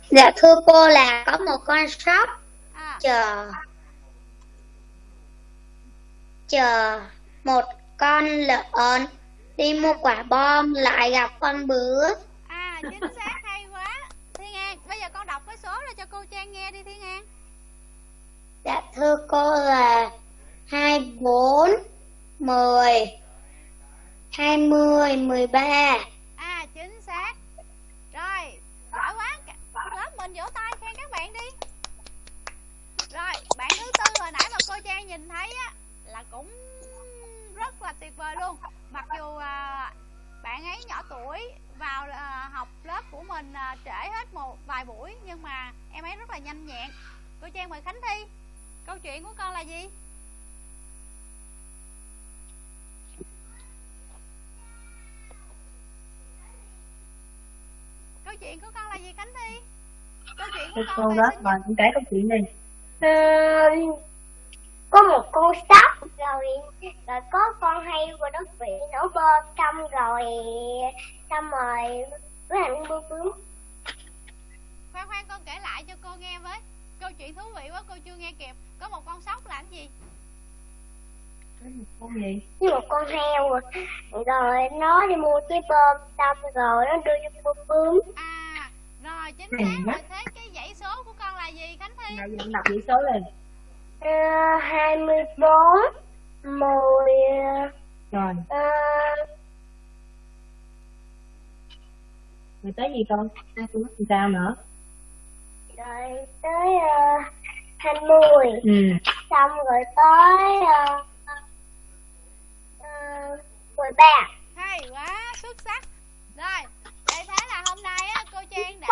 Speaker 3: Dạ thưa cô là có một con sóc
Speaker 1: à.
Speaker 3: Chờ. Chờ một con lợn đi mua quả bom lại gặp con bướm.
Speaker 1: À chính xác hay quá. Thiên an bây giờ con đọc cái số ra cho cô trang nghe đi thiên an
Speaker 3: Dạ thưa cô là 24 10 20 13
Speaker 1: à chính xác. Rồi giỏi quá lớp mình vỗ tay khen các bạn đi. Rồi bạn thứ tư hồi nãy mà cô trang nhìn thấy á là cũng rất là tuyệt vời luôn. Mặc dù à, bạn ấy nhỏ tuổi vào à, học lớp của mình à, trễ hết một vài buổi nhưng mà em ấy rất là nhanh nhẹn. Cô trang mời khánh thi. Câu chuyện của con là gì? Câu chuyện của con là gì khánh thi? Câu chuyện của con về
Speaker 6: đó
Speaker 1: sinh
Speaker 6: mà
Speaker 1: nhật
Speaker 6: cũng kể câu chuyện đi.
Speaker 3: Ờ, có một con sóc rồi rồi có con hay qua đất vị nổ bơm xong rồi xong rồi với hành bướm bướm
Speaker 1: khoan khoan con kể lại cho cô nghe với. Câu chuyện thú vị quá cô chưa nghe kịp. Có một con sóc làm gì
Speaker 6: con gì?
Speaker 3: Với một con heo rồi, nó đi mua cái bơm xong rồi nó đưa cho con bướm.
Speaker 1: À rồi chính xác rồi thế cái dãy số của con là gì khánh thi?
Speaker 6: Nào đọc dãy số lên.
Speaker 3: Ờ, hai mươi bốn mười
Speaker 6: rồi.
Speaker 3: Ờ,
Speaker 6: rồi tới gì con? À, tôi sao nữa.
Speaker 3: rồi tới ờ, hai uh, mươi.
Speaker 6: Ừ.
Speaker 3: xong rồi tới uh, 13
Speaker 1: Hay quá, xuất sắc. Rồi, vậy thế là hôm nay á, cô Trang đã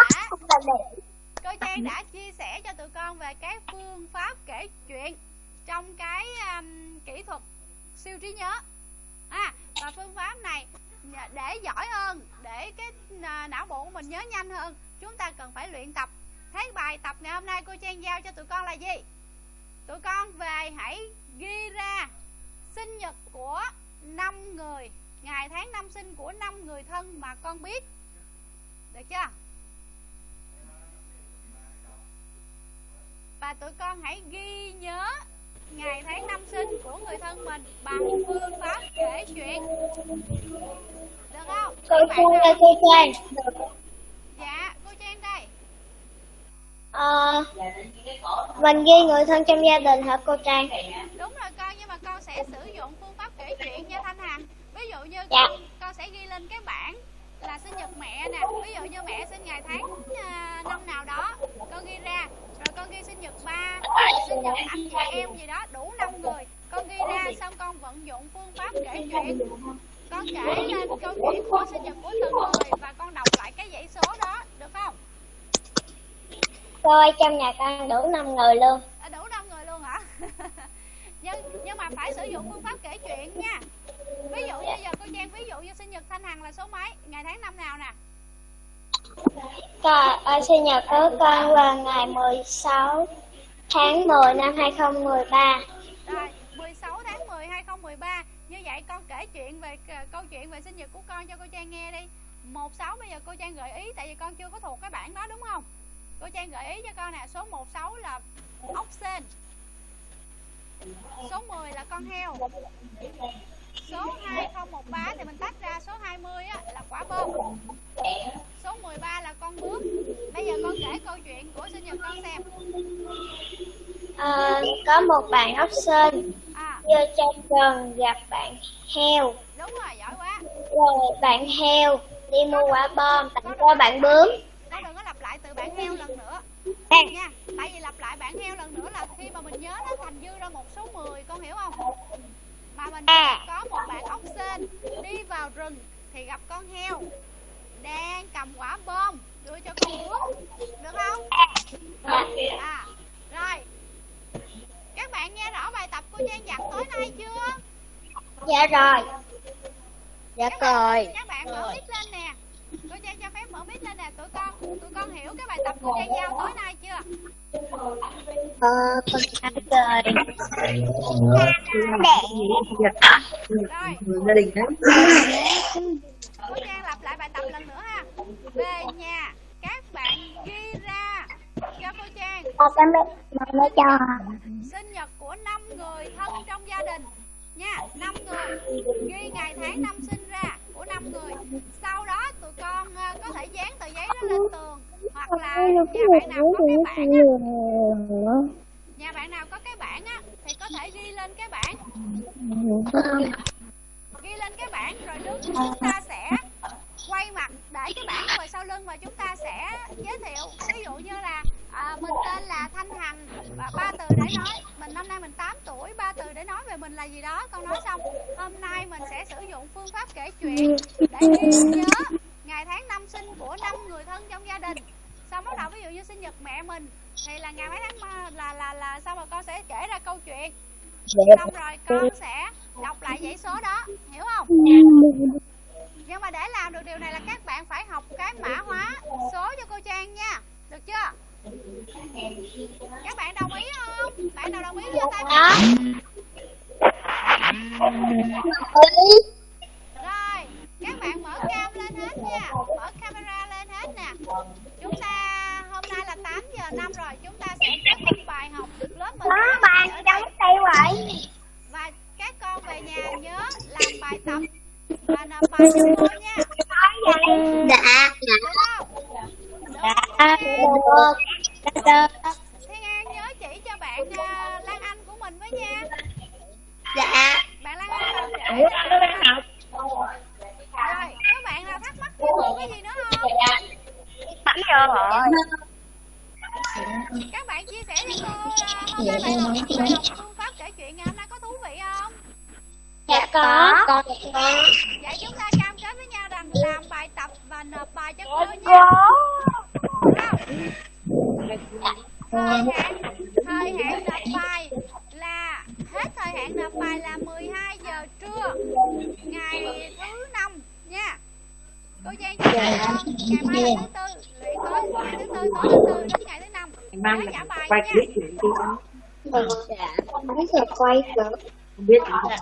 Speaker 1: Cô Trang đã chia sẻ cho tụi con về cái phương pháp kể chuyện Trong cái um, kỹ thuật siêu trí nhớ. À, Và phương pháp này để giỏi hơn Để cái à, não bộ của mình nhớ nhanh hơn Chúng ta cần phải luyện tập. Thế bài tập ngày hôm nay cô Trang giao cho tụi con là gì? Tụi con về hãy ghi ra sinh nhật của năm người ngày tháng năm sinh của năm người thân mà con biết. Được chưa? Và tụi con hãy ghi nhớ ngày tháng năm sinh của người thân mình bằng phương pháp kể chuyện. Được không?
Speaker 3: Cô Trang ơi cô Trang.
Speaker 1: Dạ cô trang đây.
Speaker 3: Ờ, mình ghi người thân trong gia đình hả cô Trang?
Speaker 1: Đúng rồi con nhưng mà con sẽ sử dụng kể chuyện nha thanh hằng ví dụ như
Speaker 3: Dạ.
Speaker 1: con, con sẽ ghi lên cái bảng là sinh nhật mẹ nè. Ví dụ như mẹ sinh ngày tháng à, năm nào đó con ghi ra. Rồi con ghi sinh nhật ba sinh nhật anh chị em gì đó đủ năm người. Con ghi ra xong con vận dụng phương pháp kể chuyện. Con kể lên câu chuyện của sinh nhật của từng người và con đọc lại cái dãy số đó được không?
Speaker 3: Cô ơi trong nhà con đủ 5 người luôn.
Speaker 1: À, đủ năm người luôn hả nhưng nhưng mà phải sử dụng phương pháp kể chuyện nha. Ví dụ như giờ cô trang ví dụ như sinh nhật thanh hằng là số mấy? Ngày tháng năm nào nè?
Speaker 3: Ờ, sinh nhật của con là ngày 16 tháng 10 năm 2013
Speaker 1: rồi 16 tháng 10 2013 như vậy con kể chuyện về c- câu chuyện về sinh nhật của con cho cô trang nghe đi. 16 bây giờ cô trang gợi ý tại vì con chưa có thuộc cái bảng đó đúng không? Cô trang gợi ý cho con nè số 16 là ốc sên số 10 là con heo. Số 2013 thì mình tách ra số 20 á, là quả bom. Số 13 là con bướm bây giờ con kể câu chuyện của sinh nhật con xem.
Speaker 3: Ờ, Có một bạn ốc sên
Speaker 1: à.
Speaker 3: vô trong rừng gặp bạn heo.
Speaker 1: Đúng rồi giỏi quá.
Speaker 3: Rồi bạn heo đi mua quả bom tặng cho bạn bướm.
Speaker 1: con đừng có lặp lại từ bản heo lần nữa.
Speaker 3: À,
Speaker 1: nha tại vì lặp lại bản heo lần nữa là khi mà mình nhớ nó thành dư ra một số 10 con hiểu không? Mà mình
Speaker 3: À.
Speaker 1: có một bạn ốc sên đi vào rừng thì gặp con heo đang cầm quả bom đưa cho con bướm được không? À. Rồi. Các bạn nghe rõ bài tập của trang dặn tối nay chưa?
Speaker 3: Dạ rồi.
Speaker 4: Dạ
Speaker 1: các bạn,
Speaker 4: rồi.
Speaker 1: các bạn mở mic lên nè. Cô Trang cho phép mở mic lên nè tụi con tụi con hiểu cái bài tập cô Trang giao tối nay chưa
Speaker 4: Ờ, con
Speaker 2: trời.
Speaker 6: Người gia đình đó
Speaker 1: cô Trang lặp lại bài tập lần nữa ha. Về nhà các bạn ghi ra. Cho cô Trang.
Speaker 3: Con cái mẹ mẹ cho.
Speaker 1: Sinh nhật của năm người thân trong gia đình. Nha năm người. Ghi ngày tháng năm sinh ra của năm người. Sau đó tụi con ờ, có thể dán tờ giấy đó lên tường hoặc là nhà bạn nào có cái bảng á. nhà bạn nào có cái bảng á thì có thể ghi lên cái bảng ghi lên cái bảng rồi lúc chúng ta sẽ quay mặt để cái bảng ngồi sau lưng và chúng ta sẽ giới thiệu. Ví dụ như là à, mình tên là thanh hằng và ba từ để nói. Mình năm nay mình 8 tuổi ba từ để nói về mình là gì đó. Con nói xong hôm nay mình sẽ sử dụng phương pháp kể chuyện để ghi nhớ ngày tháng năm sinh của năm người thân trong gia đình con bắt đầu ví dụ như sinh nhật mẹ mình thì là ngày mấy tháng ờ, là là là xong rồi con sẽ kể ra câu chuyện? Xong rồi con sẽ đọc lại dãy số đó, hiểu không? Nhưng mà để làm được điều này là các bạn phải học cái mã hóa số cho cô Trang nha, được chưa? Các bạn đồng ý không? Bạn nào đồng ý giơ tay lên. rồi, các bạn mở cam lên hết nha, mở camera lên hết nè chúng ta hôm nay là 8 giờ năm rồi chúng ta sẽ kết thúc bài học lớp mình
Speaker 3: bàn
Speaker 1: đây.
Speaker 3: trong tay vậy
Speaker 1: và các con về nhà nhớ làm bài tập và nộp bài cho cô nha.
Speaker 4: Dạ,
Speaker 1: được không?
Speaker 4: Dạ, được. Dạ,
Speaker 1: Thiên An nhớ chỉ cho bạn à, Lan Anh của mình với nha
Speaker 4: dạ.
Speaker 1: bạn Lan Anh làm trễ rồi các bạn nào thắc mắc thêm một cái gì nữa không
Speaker 3: Bấm vô rồi
Speaker 1: các bạn chia sẻ cho cô à, hôm nay bài học bài học phương pháp kể chuyện ngày hôm nay có thú vị không
Speaker 4: Dạ có, con có.
Speaker 1: vậy chúng ta cam kết với nhau rằng làm bài tập và nộp bài cho cô nha không thời hạn thời hạn nộp bài là hết thời hạn nộp bài là 12 giờ trưa ngày thứ năm nha cô Giang cho
Speaker 6: Dạ.
Speaker 1: con ngày mai là thứ tư luyện tới ngày thứ tư tối thứ tư đến ngày thứ năm
Speaker 6: ngày mai
Speaker 1: nhớ
Speaker 6: là
Speaker 1: trả bài
Speaker 6: quay
Speaker 1: nha
Speaker 6: clip chuyện đi
Speaker 4: Dạ, không biết giờ quay